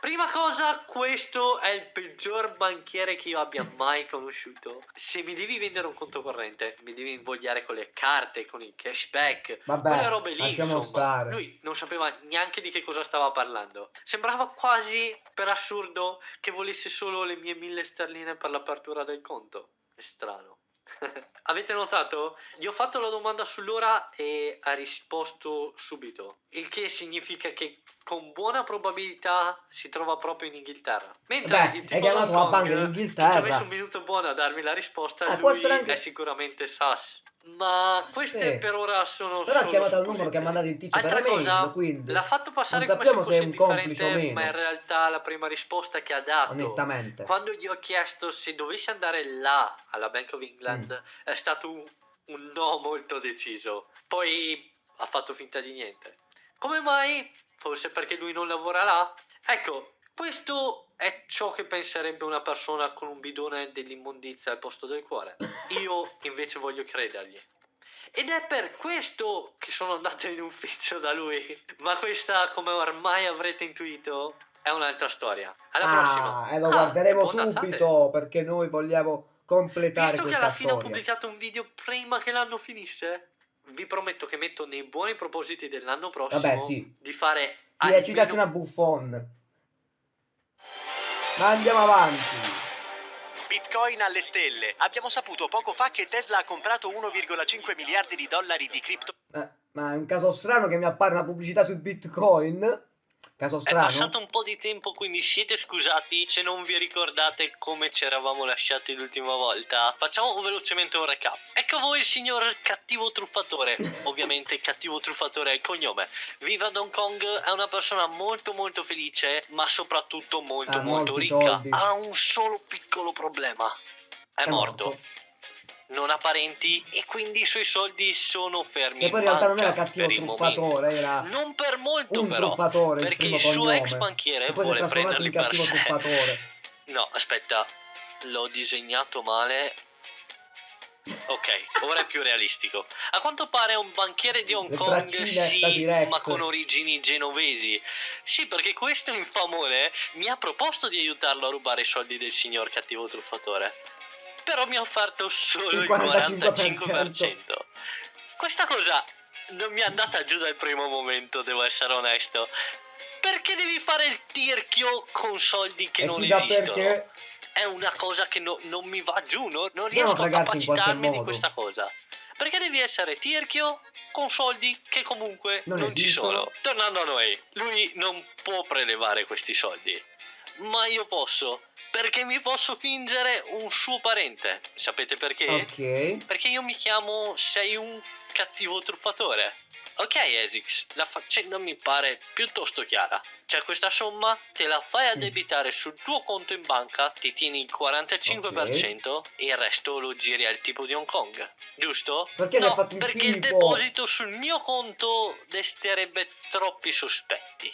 Prima cosa, questo è il peggior banchiere che io abbia mai conosciuto. Se mi devi vendere un conto corrente, mi devi invogliare con le carte, con il cashback, Vabbè, quelle robe lì, insomma. stare. Lui non sapeva neanche di che cosa stava parlando. Sembrava quasi, per assurdo, che volesse solo le mie mille sterline per l'apertura del conto. È strano. Avete notato? Gli ho fatto la domanda sull'ora e ha risposto subito, il che significa che con buona probabilità si trova proprio in Inghilterra. Mentre Beh, il tipo chiamato la banca in che Inghilterra. Ci ha messo un minuto buono a darmi la risposta, Eh, lui anche- è sicuramente SAS. Ma queste Sì. per ora sono Però ha chiamato il numero che ha mandato il tizio per Altra email, cosa, quindi l'ha fatto passare come se se fosse o indifferente, ma in realtà la prima risposta che ha dato onestamente. quando gli ho chiesto se dovessi andare là alla Bank of England Mm. è stato un, un no molto deciso. Poi ha fatto finta di niente. Come mai? Forse perché lui non lavora là? Ecco, questo è ciò che penserebbe una persona con un bidone dell'immondizia al posto del cuore. Io invece voglio credergli. Ed è per questo che sono andato in ufficio da lui. Ma questa, come ormai avrete intuito, è un'altra storia. Alla prossima. Ah, e lo Ah, guarderemo subito perché noi vogliamo completare Visto che alla fine ho pubblicato un video prima che l'anno finisse, vi prometto che metto nei buoni propositi dell'anno prossimo Vabbè, sì. di fare Sì, almeno- è citazione a Buffon. Ma andiamo avanti. Bitcoin alle stelle. Abbiamo saputo poco fa che Tesla ha comprato 1,5 miliardi di dollari di cripto. Eh, ma è un caso strano che mi appare una pubblicità su Bitcoin. Caso È strano. passato un po' di tempo, quindi siete scusati se non vi ricordate come ci eravamo lasciati l'ultima volta. Facciamo velocemente un recap. Ecco voi il signor cattivo truffatore. Ovviamente cattivo truffatore è il cognome. Viva Hong Kong è una persona molto molto felice, ma soprattutto molto Ha molto ricca. soldi. Ha un solo piccolo problema. È, morto. Non ha parenti e quindi i suoi soldi sono fermi Che poi in realtà non era cattivo il truffatore, era Non per molto un però, truffatore. il perché primo il suo cognome. ex banchiere E vuole prenderli per sé. truffatore. No, aspetta, l'ho disegnato male. Ok, ora è più realistico. A quanto pare è un banchiere di Hong Le Kong, sì, ma con origini genovesi. Sì, perché questo infamone mi ha proposto di aiutarlo a rubare i soldi del signor cattivo truffatore. Però mi ha offerto solo Il il 45%. 45%. Questa cosa non mi è andata giù dal primo momento, devo essere onesto. Perché devi fare il tirchio con soldi che e non esistono? perché è una cosa che no- non mi va giù, no- non riesco a capacitarmi di questa cosa. Perché devi essere tirchio con soldi che comunque Non non, ci sono. Tornando a noi, lui non può prelevare questi soldi, ma io posso, perché mi posso fingere un suo parente. Sapete perché? Ok. Perché io mi chiamo Sei un cattivo truffatore. Ok, Esix, la faccenda mi pare piuttosto chiara. C'è questa somma, te la fai addebitare sul tuo conto in banca, ti tieni il 45% e il resto lo giri al tipo di Hong Kong. Giusto? Perché no, il perché il tipo? deposito sul mio conto desterebbe troppi sospetti.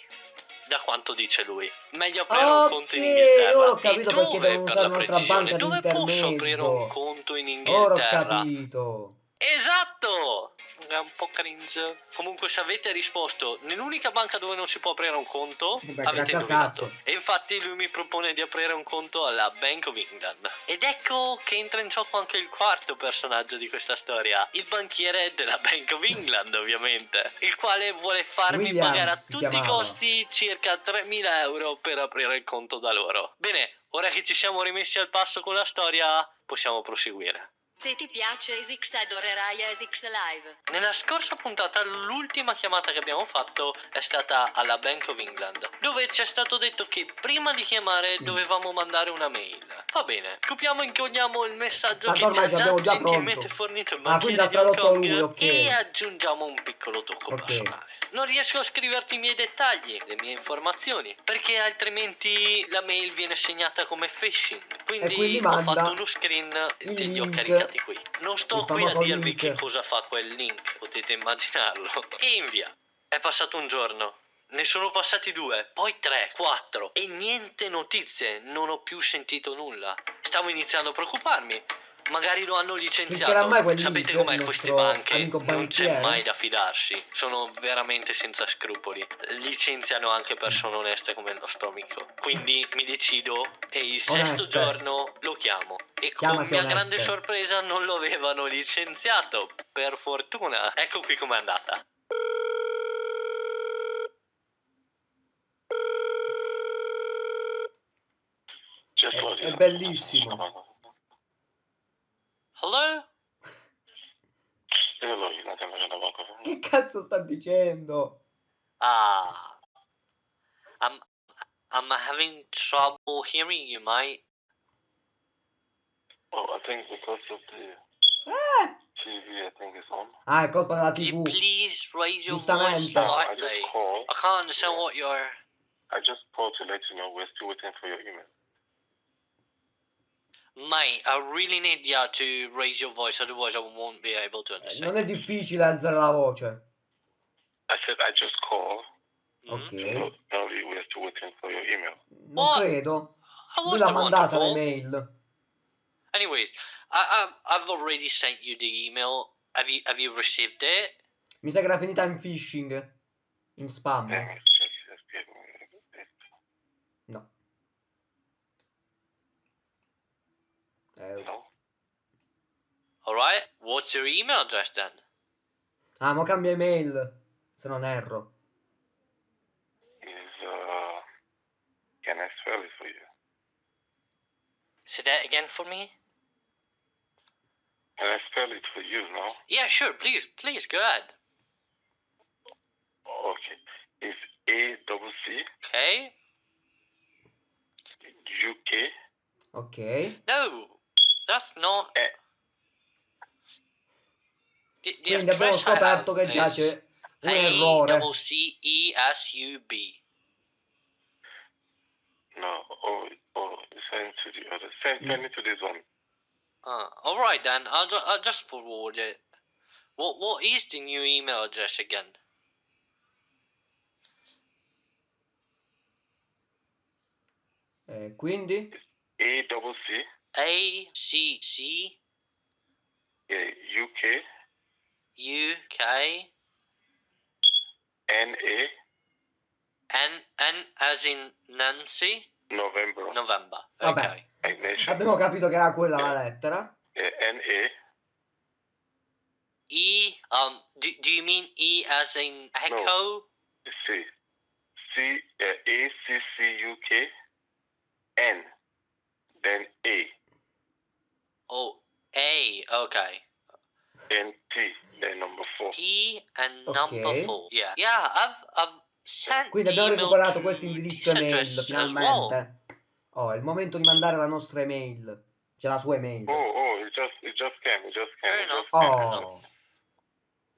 Da quanto dice lui. Meglio aprire un conto in Inghilterra. ho capito e perché dove, devono per la precisione? Dove posso aprire un conto in Ora ho Inghilterra? capito. Esatto! È un po' cringe. Comunque, se avete risposto nell'unica banca dove non si può aprire un conto, Beh, avete indovinato. E infatti lui mi propone di aprire un conto alla Bank of England. Ed ecco che entra in gioco anche il quarto personaggio di questa storia, il banchiere della Bank of England, ovviamente, il quale vuole farmi Williams pagare a tutti i costi circa 3.000 euro per aprire il conto da loro. Bene, ora che ci siamo rimessi al passo con la storia, possiamo proseguire. Se ti piace Esix adorerai Esix Live. Nella scorsa puntata l'ultima chiamata che abbiamo fatto è stata alla Bank of England, dove ci è stato detto che prima di chiamare Mm. dovevamo mandare una mail. Va bene, copiamo e incolliamo il messaggio Ma che ci ha già gentilmente pronto. fornito il Ah, quindi banchiere di Hong tradotto Kong lui, ok. e aggiungiamo un piccolo tocco Ok. personale. Non riesco a scriverti i miei dettagli, le mie informazioni, perché altrimenti la mail viene segnata come phishing. Quindi, quindi ho fatto uno screen e te li ho caricati qui. Non sto qui a dirvi link. che cosa fa quel link, potete immaginarlo. E invia. È passato un giorno. Ne sono passati due, poi tre, quattro e niente notizie, non ho più sentito nulla. Stavo iniziando a preoccuparmi. Magari lo hanno licenziato. Sapete com'è queste banche? Non c'è mai da fidarsi. Sono veramente senza scrupoli. Licenziano anche persone oneste come il nostro amico. Quindi mi decido e il sesto Oneste. giorno lo chiamo. E con Chiamasi mia oneste. grande sorpresa non lo avevano licenziato. Per fortuna. Ecco qui com'è andata. È- bellissimo. Hello? Io log in, andiamo a banco. Che cazzo sta dicendo? Ah. I'm I'm having trouble hearing you, mate. Oh, I think because of the Eh! TV, I think it's on. Ah, è colpa della Can you TV. please raise your voice Giustamente. No, I slightly? just called. I can't understand what you're. I just called to let you know we're still waiting for your email. Mate, I really need you to raise your voice, otherwise I won't be able to Eh, understand. Non è difficile alzare la voce. I said I just call. Mhm. Ok. to know, know that we're still waiting for your email. Non What? credo. How Lui was l'ha the mandata wonderful? l'email. Anyways, I, I've, I've already sent you the email. Have you have you received it? Mi sa che era finita in phishing. In spam. Let me check. Just give me a bit. No. No. Alright, what's your email address then? Ah, ma cambia email. Se non erro. Is uh, can I spell it for you? Say that again for me? Can I spell it for you? No. Yeah, sure, please, please, go ahead. Okay. It's A double C Okay? U K Ok. No, that's not. Eh. The, the Quindi abbiamo scoperto che già c'è un A errore. double C E S U B. No. Oh, oh, send to the other. Send, send it to this one. Uh, all right then. I'll, ju- I'll just forward it. What what is the new email address again? Eh, quindi? A double C A C C yeah, U K U K N A N N as in Nancy November. November. Vabbè. Okay. Ignition. Abbiamo capito che era quella la lettera. Yeah, N A E um do, do you mean E as in echo? C C uh, A C C U K N then A Oh A okay. then T then number four. T and Ok. number four. Yeah. Yeah, I've I've sent Quindi abbiamo email recuperato to questo indirizzo email finalmente. well. Oh, è il momento di mandare la nostra email. C'è la sua email. Oh oh it just it just came it just came Fair it enough. just came. Oh.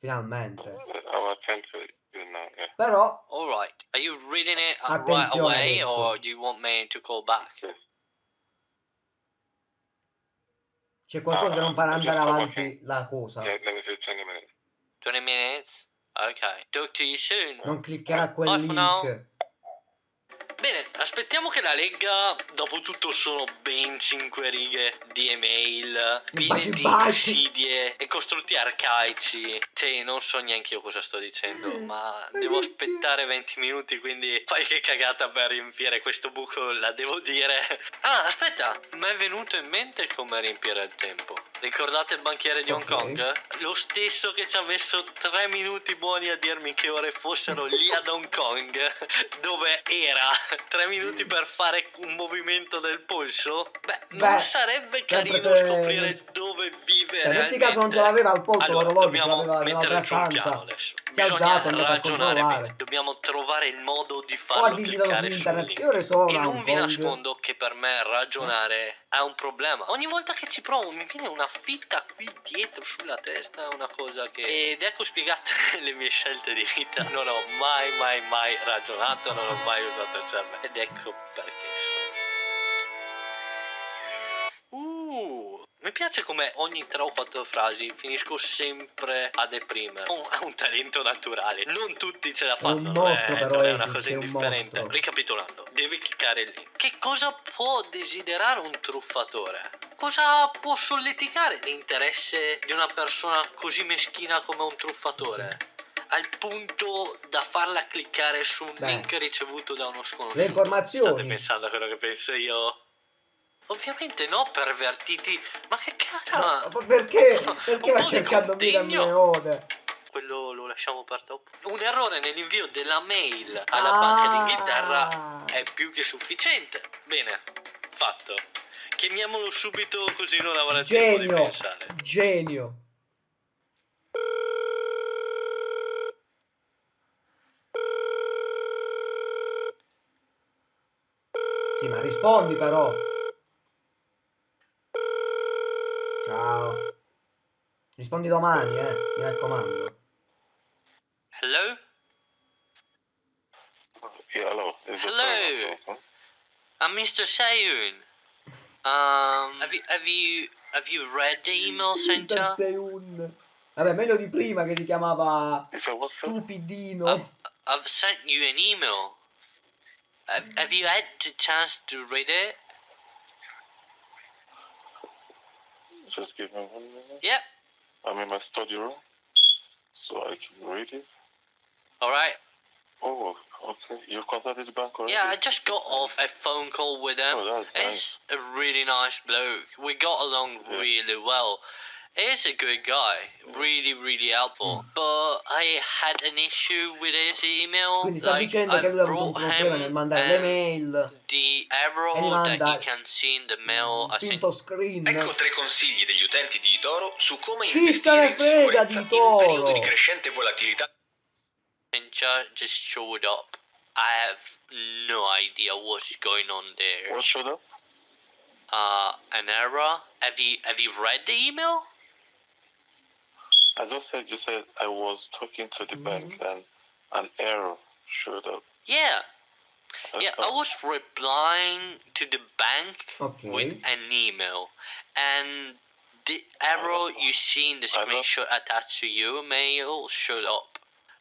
Finalmente. I will send to. Yeah. Però All right. Are you reading it right away, adesso. or do you want me to call back? C'è qualcosa che non farà Ah, andare avanti la cosa. Yeah, let me say twenty minutes. Twenty minutes. Okay. Talk to you soon. Non cliccherà quel Bye for now. link. Bene, aspettiamo che la legga. Dopo tutto sono ben 5 righe di email, piene di insidie e costrutti arcaici. Cioè, non so neanche io cosa sto dicendo, ma devo aspettare 20 minuti, quindi qualche cagata per riempire questo buco la devo dire. Ah, aspetta, mi è venuto in mente come riempire il tempo. Ricordate il banchiere di Hong. Kong? Lo stesso che ci ha messo 3 minuti buoni a dirmi che ore fossero lì ad Hong Kong, dove era 3 minuti per fare un movimento del polso? Beh, non Beh, sarebbe sempre carino se- scoprire dove vive Se metti realmente. caso non ce l'aveva al polso allora, l'orologio, ce dobbiamo l'aveva nella mettere sul piano adesso. Si Bisogna alzato, ragionare bene. Dobbiamo trovare il modo di farlo cliccare su internet. sono E non vi nascondo che per me ragionare è un problema. Ogni volta che ci provo mi viene una fitta qui dietro sulla testa, una cosa che... Ed ecco spiegate le mie scelte di vita. Non ho mai, mai, mai ragionato, non ho mai usato il cervello. Ed ecco perché mi piace come ogni 3 o 4 frasi finisco sempre a deprimere. Un- È un talento naturale. Non tutti ce la È un fanno. mostro, eh, però, non è una cosa un indifferente. mostro. Ricapitolando, devi cliccare link. Che cosa può desiderare un truffatore? Cosa può solleticare l'interesse di una persona così meschina come un truffatore? Al punto da farla cliccare su un Beh. link ricevuto da uno sconosciuto. Le informazioni. State pensando a quello che penso io? Ovviamente no, pervertiti. Ma che cazzo? Ma, ma perché? Un Perché va cercando contegno. Leone? Quello lo lasciamo per dopo. Un errore nell'invio della mail alla Banca d'Inghilterra Ah. è più che sufficiente. Bene, fatto. Chiamiamolo subito così non avrà tempo di Genio, pensare. genio. Sì, ma rispondi però. Ciao. Rispondi domani, eh, mi raccomando. Hello? Yeah, hello. Hello. I'm Mr. Sayun. Um, have you have you have you read the email sent Mister to? sei un... Vabbè, meglio di prima che si chiamava? Stupidino. I've, I've sent you an email. Have, have you had the chance to read it? Just give me one minute. Yep. I'm in my study room, so I can read it. All right. Oh, okay. You've contacted the bank already? Yeah, I just got off a phone call with him. Oh, that's nice. He's a really nice bloke. We got along Yeah. really well. He's a good guy, really, really helpful. But I had an issue with his email. Quindi sta like, dicendo I che lui ha avuto un brought problema nel him mandare le um, mail. the arrow E gli that manda you can see in the mail. I sent finto screen. Ecco tre consigli degli utenti di Toro su come Chi investire in frega sicurezza di in un periodo Toro? di crescente volatilità. Messenger just showed up. I have no idea what's going on there. What showed up? Uh, an error. Have you have you read the email? I just said you said I was talking to the bank Mm-hmm. and an error showed up. Yeah. That's Yeah, I was replying to the bank Ok. with an email, and the arrow you see in the I know. screenshot attached to your mail showed up.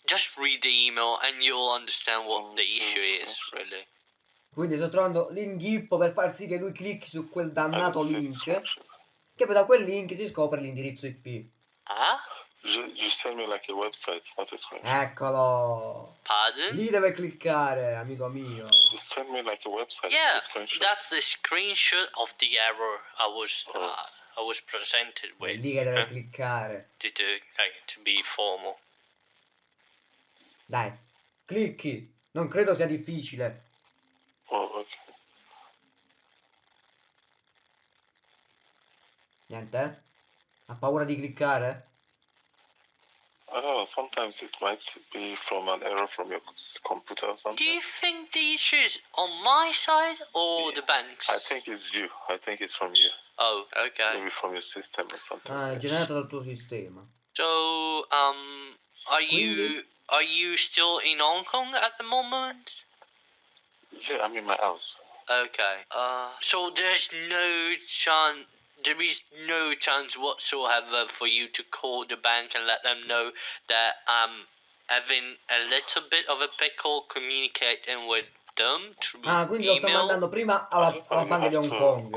Just read the email and you'll understand what the issue is, really. Quindi sto trovando l'inghippo per far sì che lui clicchi su quel dannato don't see the link. Che poi da quel link si scopre l'indirizzo IP. Ah? Me like a website, not a screenshot. Eccolo. Pardon? Lì deve cliccare, amico mio. You send me like a website. Yeah, a that's the screenshot of the error I was Oh. uh, I was presented È with. lì che deve eh, cliccare. to, to, like, to be formal. Dai, clicchi. Non credo sia difficile. Oh, okay. Niente? Ha paura di cliccare? I. Sometimes it might be from an error from your computer or something. Do you think the issue is on my side or the bank's? I think it's you. I think it's from you. Oh, okay. Maybe from your system or something. Ah, è generato dal tuo sistema. So, um, are you Quindi? are you still in Hong Kong at the moment? Yeah, I'm in my house. Okay. Uh, so there's no chance. There is no chance whatsoever for you to call the bank and let them know that I'm having a little bit of a pickle communicating with them through Ah, quindi lo sta email. mandando prima alla, alla banca di Hong Kong.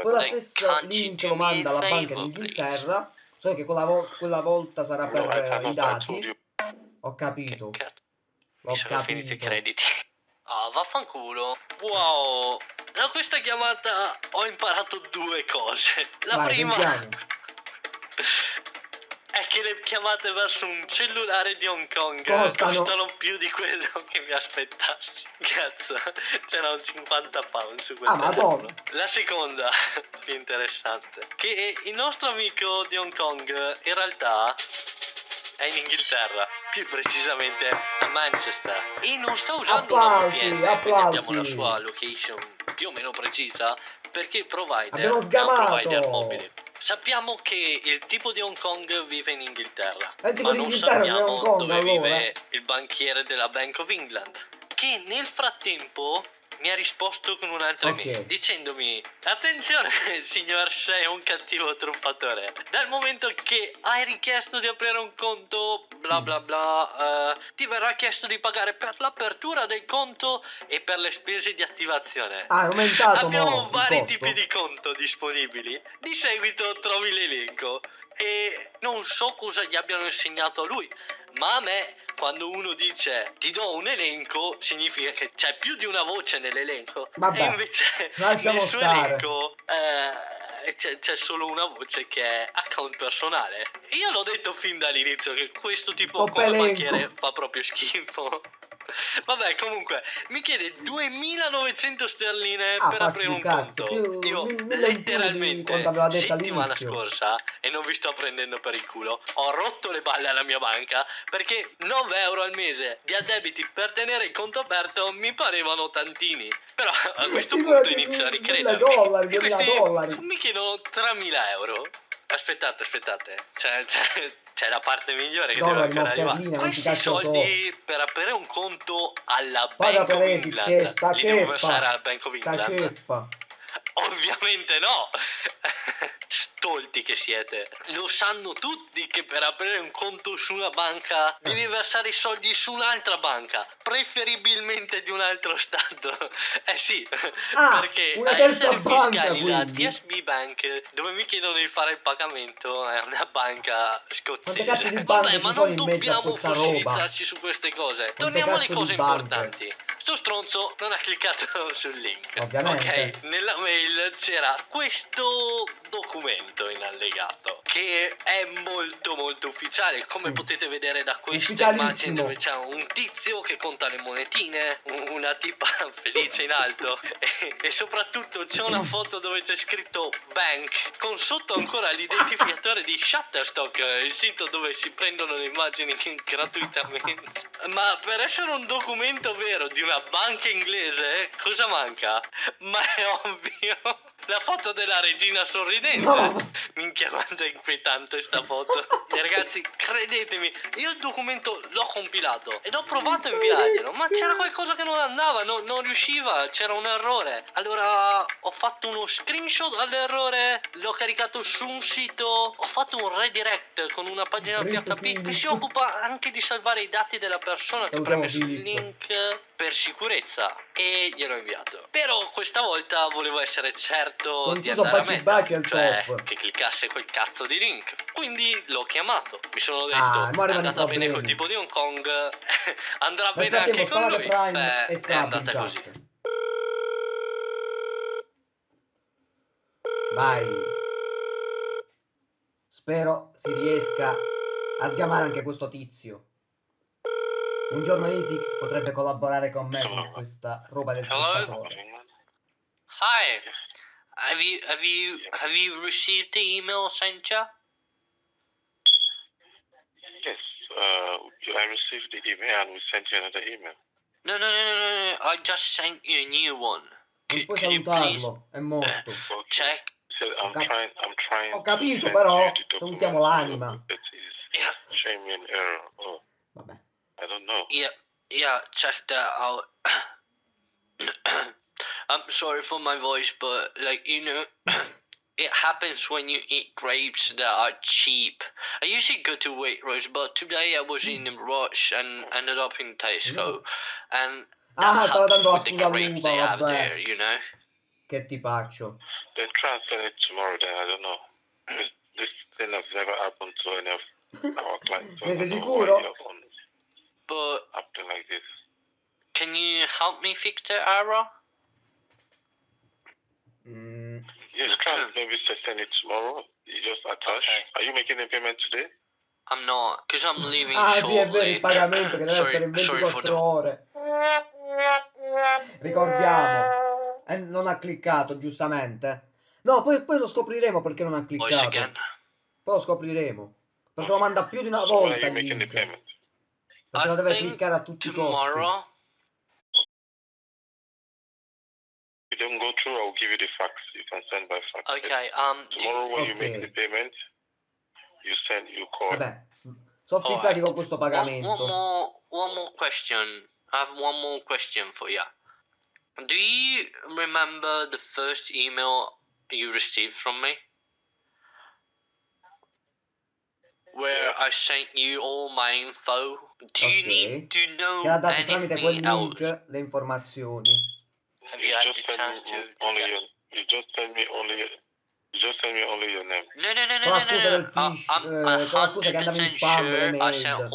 Poi la stessa link lo manda alla banca d'Inghilterra. So che quella, vo- quella volta sarà per I dati. Ho capito. Mi sono finiti i capito. crediti. Ah, vaffanculo. Wow. Da questa chiamata ho imparato due cose. La Vai, prima sentiamo. è che le chiamate verso un cellulare di Hong Kong Costano. costano più di quello che mi aspettassi. Cazzo, c'era un 50 pound su quel Ah, telefono. La seconda, più interessante, che il nostro amico di Hong Kong in realtà è in Inghilterra, più precisamente a Manchester. E non sta usando Applausi, una VPN, quindi abbiamo la sua location più o meno precisa, perché il provider è un provider mobile. Sappiamo che il tipo di Hong Kong vive in Inghilterra, ma non sappiamo Kong, dove allora. vive il banchiere della Bank of England, che nel frattempo mi ha risposto con un'altra Ok. email dicendomi attenzione signor sei un cattivo truffatore dal momento che hai richiesto di aprire un conto bla Mm. bla bla eh, ti verrà chiesto di pagare per l'apertura del conto e per le spese di attivazione Ah, aumentato Abbiamo mo, vari tipi di conto disponibili. Di seguito trovi l'elenco e non so cosa gli abbiano insegnato a lui, ma a me quando uno dice ti do un elenco significa che c'è più di una voce nell'elenco Vabbè, e invece nel suo stare. elenco eh, c'è, c'è solo una voce che è account personale. Io l'ho detto fin dall'inizio che questo tipo elenco. banchiere fa proprio schifo. Vabbè, comunque, mi chiede 2900 sterline Ah, per aprire un cazzo, conto. Io letteralmente settimana scorsa e non vi sto prendendo per il culo. Ho rotto le balle alla mia banca perché 9 euro al mese di addebiti per tenere il conto aperto mi parevano tantini. Però a questo punto inizio a 1000 ricredermi. dollari, E 2000 questi dollari. mi chiedono 3000 euro. Aspettate, aspettate, c'è, c'è- c'è la parte migliore che Dollari, deve ancora no, arrivare. Questi soldi per aprire un conto alla Paga Bank of England sta li devo ceppa. versare alla Bank of England? Ovviamente no! Stolti che siete. Lo sanno tutti che per aprire un conto su una banca devi versare i soldi su un'altra banca, preferibilmente di un altro stato. Eh sì, Ah, perché una a essere banca, fiscali la. TSB Bank, dove mi chiedono di fare il pagamento, è una banca scozzese. Vabbè, ma non dobbiamo fossilizzarci su queste cose. Torniamo alle cose importanti. Sto stronzo non ha cliccato sul link. Ovviamente. Ok, nella mail c'era questo documento in allegato che è molto molto ufficiale. Come Mm. potete vedere da questa immagine dove c'è un tizio che conta le monetine, un- una tipa felice in alto e, e soprattutto c'è una foto dove c'è scritto bank con sotto ancora l'identificatore di Shutterstock, il sito dove si prendono le immagini gratuitamente. Ma per essere un documento vero di una banca inglese, cosa manca? Ma è ovvio. La foto della regina sorridente. No. Minchia quanto è inquietante sta foto. E ragazzi, credetemi, io il documento l'ho compilato ed ho provato a inviarglielo, ma c'era qualcosa che non andava, no- non riusciva, c'era un errore. Allora ho fatto uno screenshot all'errore, l'ho caricato su un sito, ho fatto un redirect con una pagina PHP che si occupa anche di salvare i dati della persona che preme sul link per sicurezza e gliel'ho inviato. Però questa volta volevo essere certo Con di andare a meta, cioè top. che cliccasse quel cazzo di link. Quindi l'ho chiamato. Mi sono detto, Ah, è andata bene col tipo di Hong Kong, andrà Nel bene anche con lui. Beh, è andata così. Vai. Spero si riesca a sgamare anche questo tizio. Un giorno Isix potrebbe collaborare con me con questa roba del Hello? truffatore. Hi. Have you have you have you received the email sent you? Yes, uh, I received the email and we sent you another email. No, no, no, no, no, no. I just sent you a new one. Non puoi salutarlo, è morto. Okay. check? So I'm trying. I'm trying. Ho to capito, però, salutiamo l'anima. so It is Yeah, showing me an error. Oh, Vabbè. I don't know. yeah, yeah. Check that out. I'm sorry for my voice, but like you know, it happens when you eat grapes that are cheap. I usually go to Waitrose, but today I was in a rush and ended up in Tesco, and that Ah, stavo happens dando la with the grapes they have vabbè. there, you know. Che ti faccio? Then try and it tomorrow. Then I don't know. This, this thing has never happened to any of our clients. so Ne sei don't know sicuro? But this. can you help me fix the error? Mm, Yes, and maybe send it tomorrow. You just attach. Okay. Are you making a payment today? I'm not, because I'm leaving Ah sì, è vero, shortly. il pagamento che deve sorry, essere in sorry for 24 the ore. Ricordiamo. E non ha cliccato, giustamente. No, poi, poi lo scopriremo perché non ha cliccato. Poi lo scopriremo. Perché lo manda più di una volta you il making the link. payment? Perché lo I deve think cliccare a tutti i costi. Tomorrow. If you don't go through, I'll give you the fax. You can send by fax. Okay, um, do Tomorrow when you make the payment, you send, you call. Vabbè, sono Alright. fissati con questo one, one more, one more question. I have one more question for you. Do you remember the first email you received from me? Where I sent you all my info. Do you Ok. need to know Ti ha dato tramite quel anything else? le informazioni. Have you had the chance me to? to only your, you just send me only you just send me only your name. No, no, no, no, Con la no, no, del no. fish, I- I'm eh, con la scusa che andavi in 100% sure I sent mail.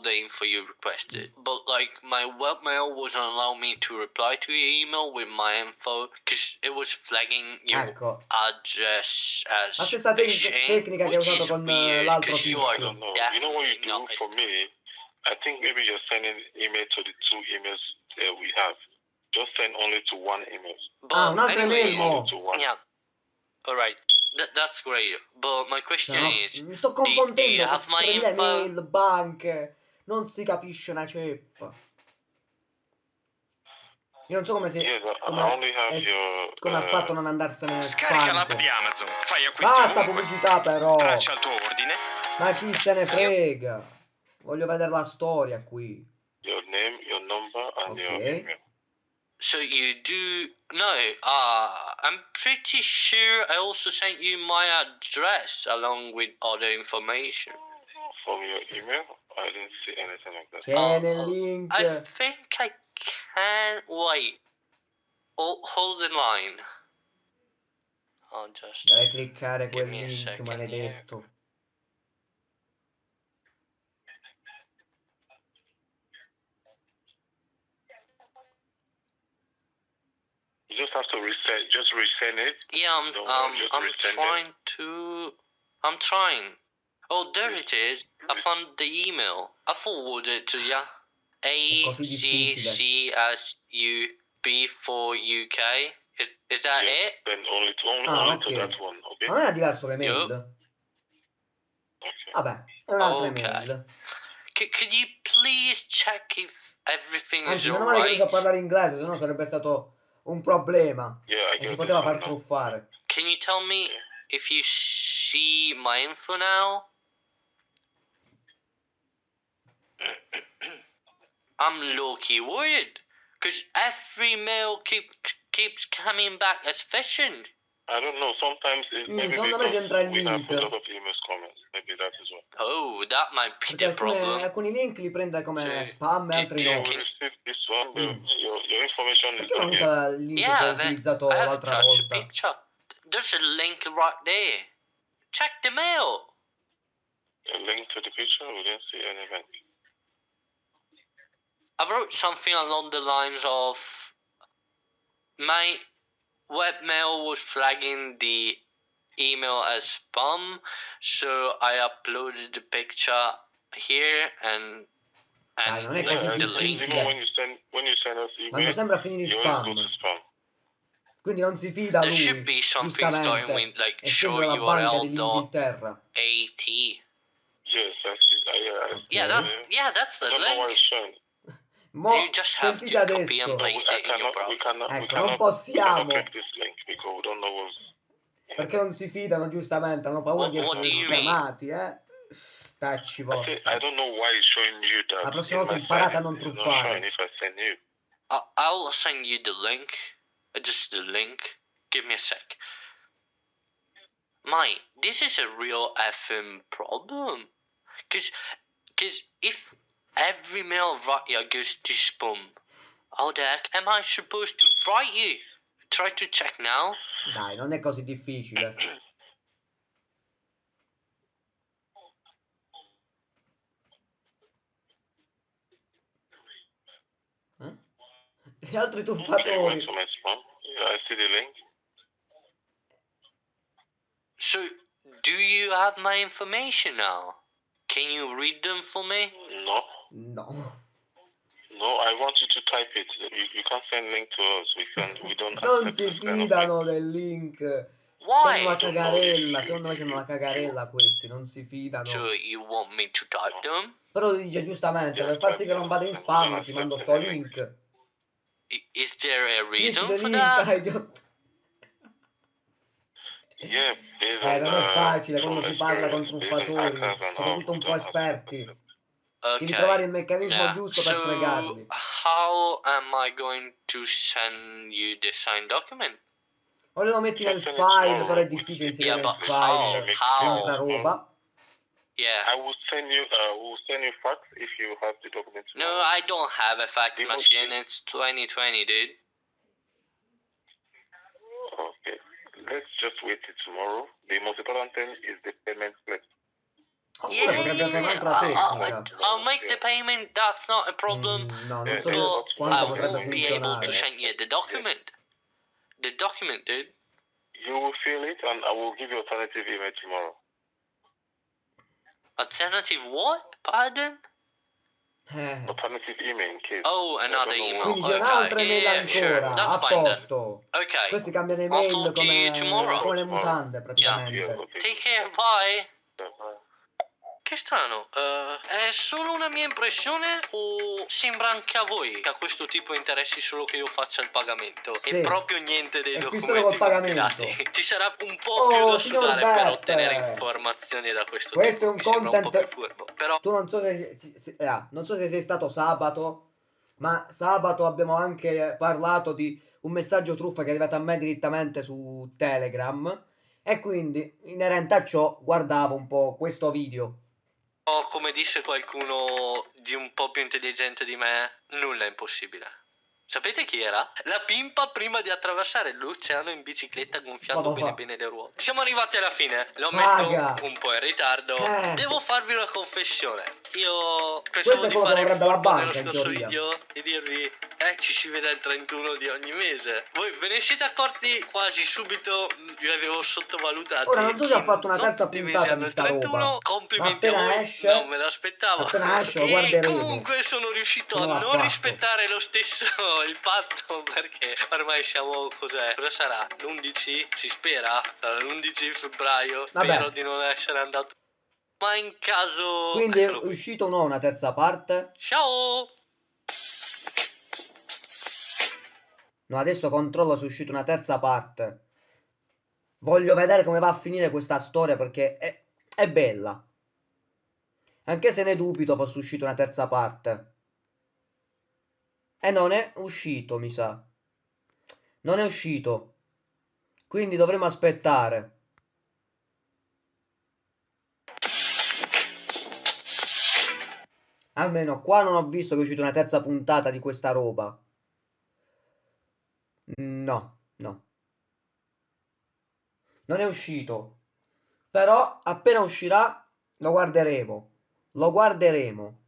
All the info you requested, but like my webmail wasn't allowing me to reply to your email with my info because it was flagging your Ecco, address as La stessa tec- phishing, tecnica che ha which usato is con, weird l'altro 'cause you are I don't know. You know what you do not. for me? I think maybe you're sending email to the two emails that we have. Just send only to one email. But Ah, un'altra email anyways, mo. To one. yeah, all right, that, that's great. But my question no, is, mi sto do you have my le info? banche, non si capisce una ceppa. Io non so come si... Come, your. come ha uh, fatto a non andarsene nel Scarica l'app di Amazon, fai acquisti Basta ovunque, pubblicità però! traccia il tuo ordine Ma chi se ne frega? Voglio vedere la storia qui. your name, your number, and your Okay. email. So you do no? Uh, I'm pretty sure I also sent you my address along with other information. From your email, I didn't see anything like that. C'è nel oh. I think I can wait. Oh, hold the line. I'll just. Deve cliccare Give quel me a link second maledetto. You just have to reset. Just resend it. Yeah, I'm. Um, I'm resend it. trying to. I'm trying. Oh, there it is. I found the email. I forwarded it to you. A C. C S U B for UK. Is is that Yeah. it? Then only to only, Ah, only to ok. that one. Okay. Ma non era diverso le mail? Yup. Okay. Vabbè, è un'altra Ok. email. C- could you please check if everything is Anzi, meno male che non so alright? parlare inglese, sennò sarebbe stato un problema. Yeah, E si poteva far truffare. Can you tell me if you see my info now? I'm low-key worried because every mail keep, keeps coming back as phishing. I don't know. Sometimes it Mm, maybe secondo me because c'entra il we have link. a lot of emails coming. Maybe that is why. Oh, that might be the alcune- problem. alcuni link li prende come Sì. spam e altri sì, no. We Che- received this one. but Mm. Your, your information is Perché non not here. usa il link che Yeah, ho the- utilizzato I have l'altra attached a volta? picture. There's a link right there. Check the mail. A link to the picture. We didn't see any link. I wrote something along the lines of my webmail was flagging the email as spam, so I uploaded the picture here and and è like the link. difficile. when you send when you send us email, sempre a finire in you always go to spam. spam. Quindi non si fida There lui. should be something starting with like show URL dot at. Yes, that's it. I, yeah, I- Yeah, that's yeah, that's the don't know why link. Mo, You just have to copy and paste. It in your browser. Ecco, non possiamo. click this link because we don't know what's. Perché non si fidano giustamente, hanno paura What- di what essere do you mean? scamati, eh. Tacci I, vostri. think, I don't know why it's showing you that. La prossima volta imparate a non truffare. showing if I send you. I- I'll send you the link. Uh, Just the link. Give me a sec. Mate, this is a real effing problem. Cause, cause if every mail right here goes to spam, how the heck am I supposed to write you? Try to check now. Dai, non è così difficile. Eh? Gli altri Okay, went truffatori. to my spam. Yeah, I see the link. So, do you have my information now? Can you read them for me? No, No. no, I want you to type it. You, you can't send link to us. We can, we don't Non si fidano link. del link. Why? C'hanno la cagarella, secondo me c'hanno la cagarella questi, non si fidano. So, you want me to type them? Però dice giustamente, per far sì che non vada in spam ti mando sto link. Is there a reason del for link, that? dai, idiota. Yeah, Eh, on, non è uh, facile quando from si parla con truffatori, soprattutto un po' esperti. Accept. Devi trovare il meccanismo Yeah. giusto per So, fregarli. how am I going to send you the signed document? O lo metti nel Certo, file, no. però è difficile inserire Yeah, nel but file how? un'altra roba. Yeah. I will send you. Uh, will send you fax if you have the documents. No, I don't have a fax You machine. It's 2020, dude. Okay. Let's just wait till tomorrow. The most important thing is the payment slip. Oppure potrebbe fare un'altra I'll. I'll make the payment. That's not a problem. Mm, no, non so But quanto I potrebbe won't be able to send you the document. The document, dude. You will fill it, and I will give you alternative email tomorrow. Alternative what? Pardon? Eh. Alternative email in case. Oh, another I don't know email. Quindi c'è Okay, un'altra email yeah, sure. That's a fine then. posto. Okay. Questi cambiano I'll email talk to you come, tomorrow. come le mutande Yeah, praticamente. Yeah, okay. Take care, bye. Yeah, bye. Che strano, eh, è solo una mia impressione o sembra anche a voi che a questo tipo interessi solo che io faccia il pagamento Sì. e proprio niente dei È documenti compilati? Ci sarà un po' Oh, più da sudare per ottenere informazioni da questo Questo tipo. è un un content- più furbo. Però Tu non so se, se- se- ah, non so se sei stato sabato, ma sabato abbiamo anche parlato di un messaggio truffa che è arrivato a me direttamente su Telegram e quindi inerente a ciò guardavo un po' questo video. Come disse qualcuno di un po' più intelligente di me, nulla è impossibile. Sapete chi era? La pimpa prima di attraversare l'oceano in bicicletta gonfiando Vado bene bene le ruote. Siamo arrivati alla fine, lo Raga. metto un po' in ritardo. Eh. Devo farvi una confessione. Io pensavo di fare il nello scorso video e dirvi eh ci si vede il 31 di ogni mese. Voi ve ne siete accorti quasi subito, vi avevo sottovalutati. Ora, non so se ha fatto una terza puntata di sta 31, roba. Complimenti a voi, esce- non me l'aspettavo. appena esce e comunque sono riuscito a non rispettare lo stesso il patto perché ormai siamo cos'è? Cosa sarà? L'11? Si spera? Sarà L'11 febbraio. Vabbè. Spero di non essere andato. Ma in caso. Quindi è Eccolo qui. uscito o no una terza parte? Ciao! No, adesso controllo se è uscita una terza parte. Voglio vedere come va a finire questa storia perché è, è bella. Anche se ne dubito fosse uscita una terza parte. E non è uscito, mi sa. Non è uscito. Quindi dovremo aspettare. Almeno qua non ho visto che è uscita una terza puntata di questa roba. No, no. Non è uscito. Però appena uscirà lo guarderemo. Lo guarderemo.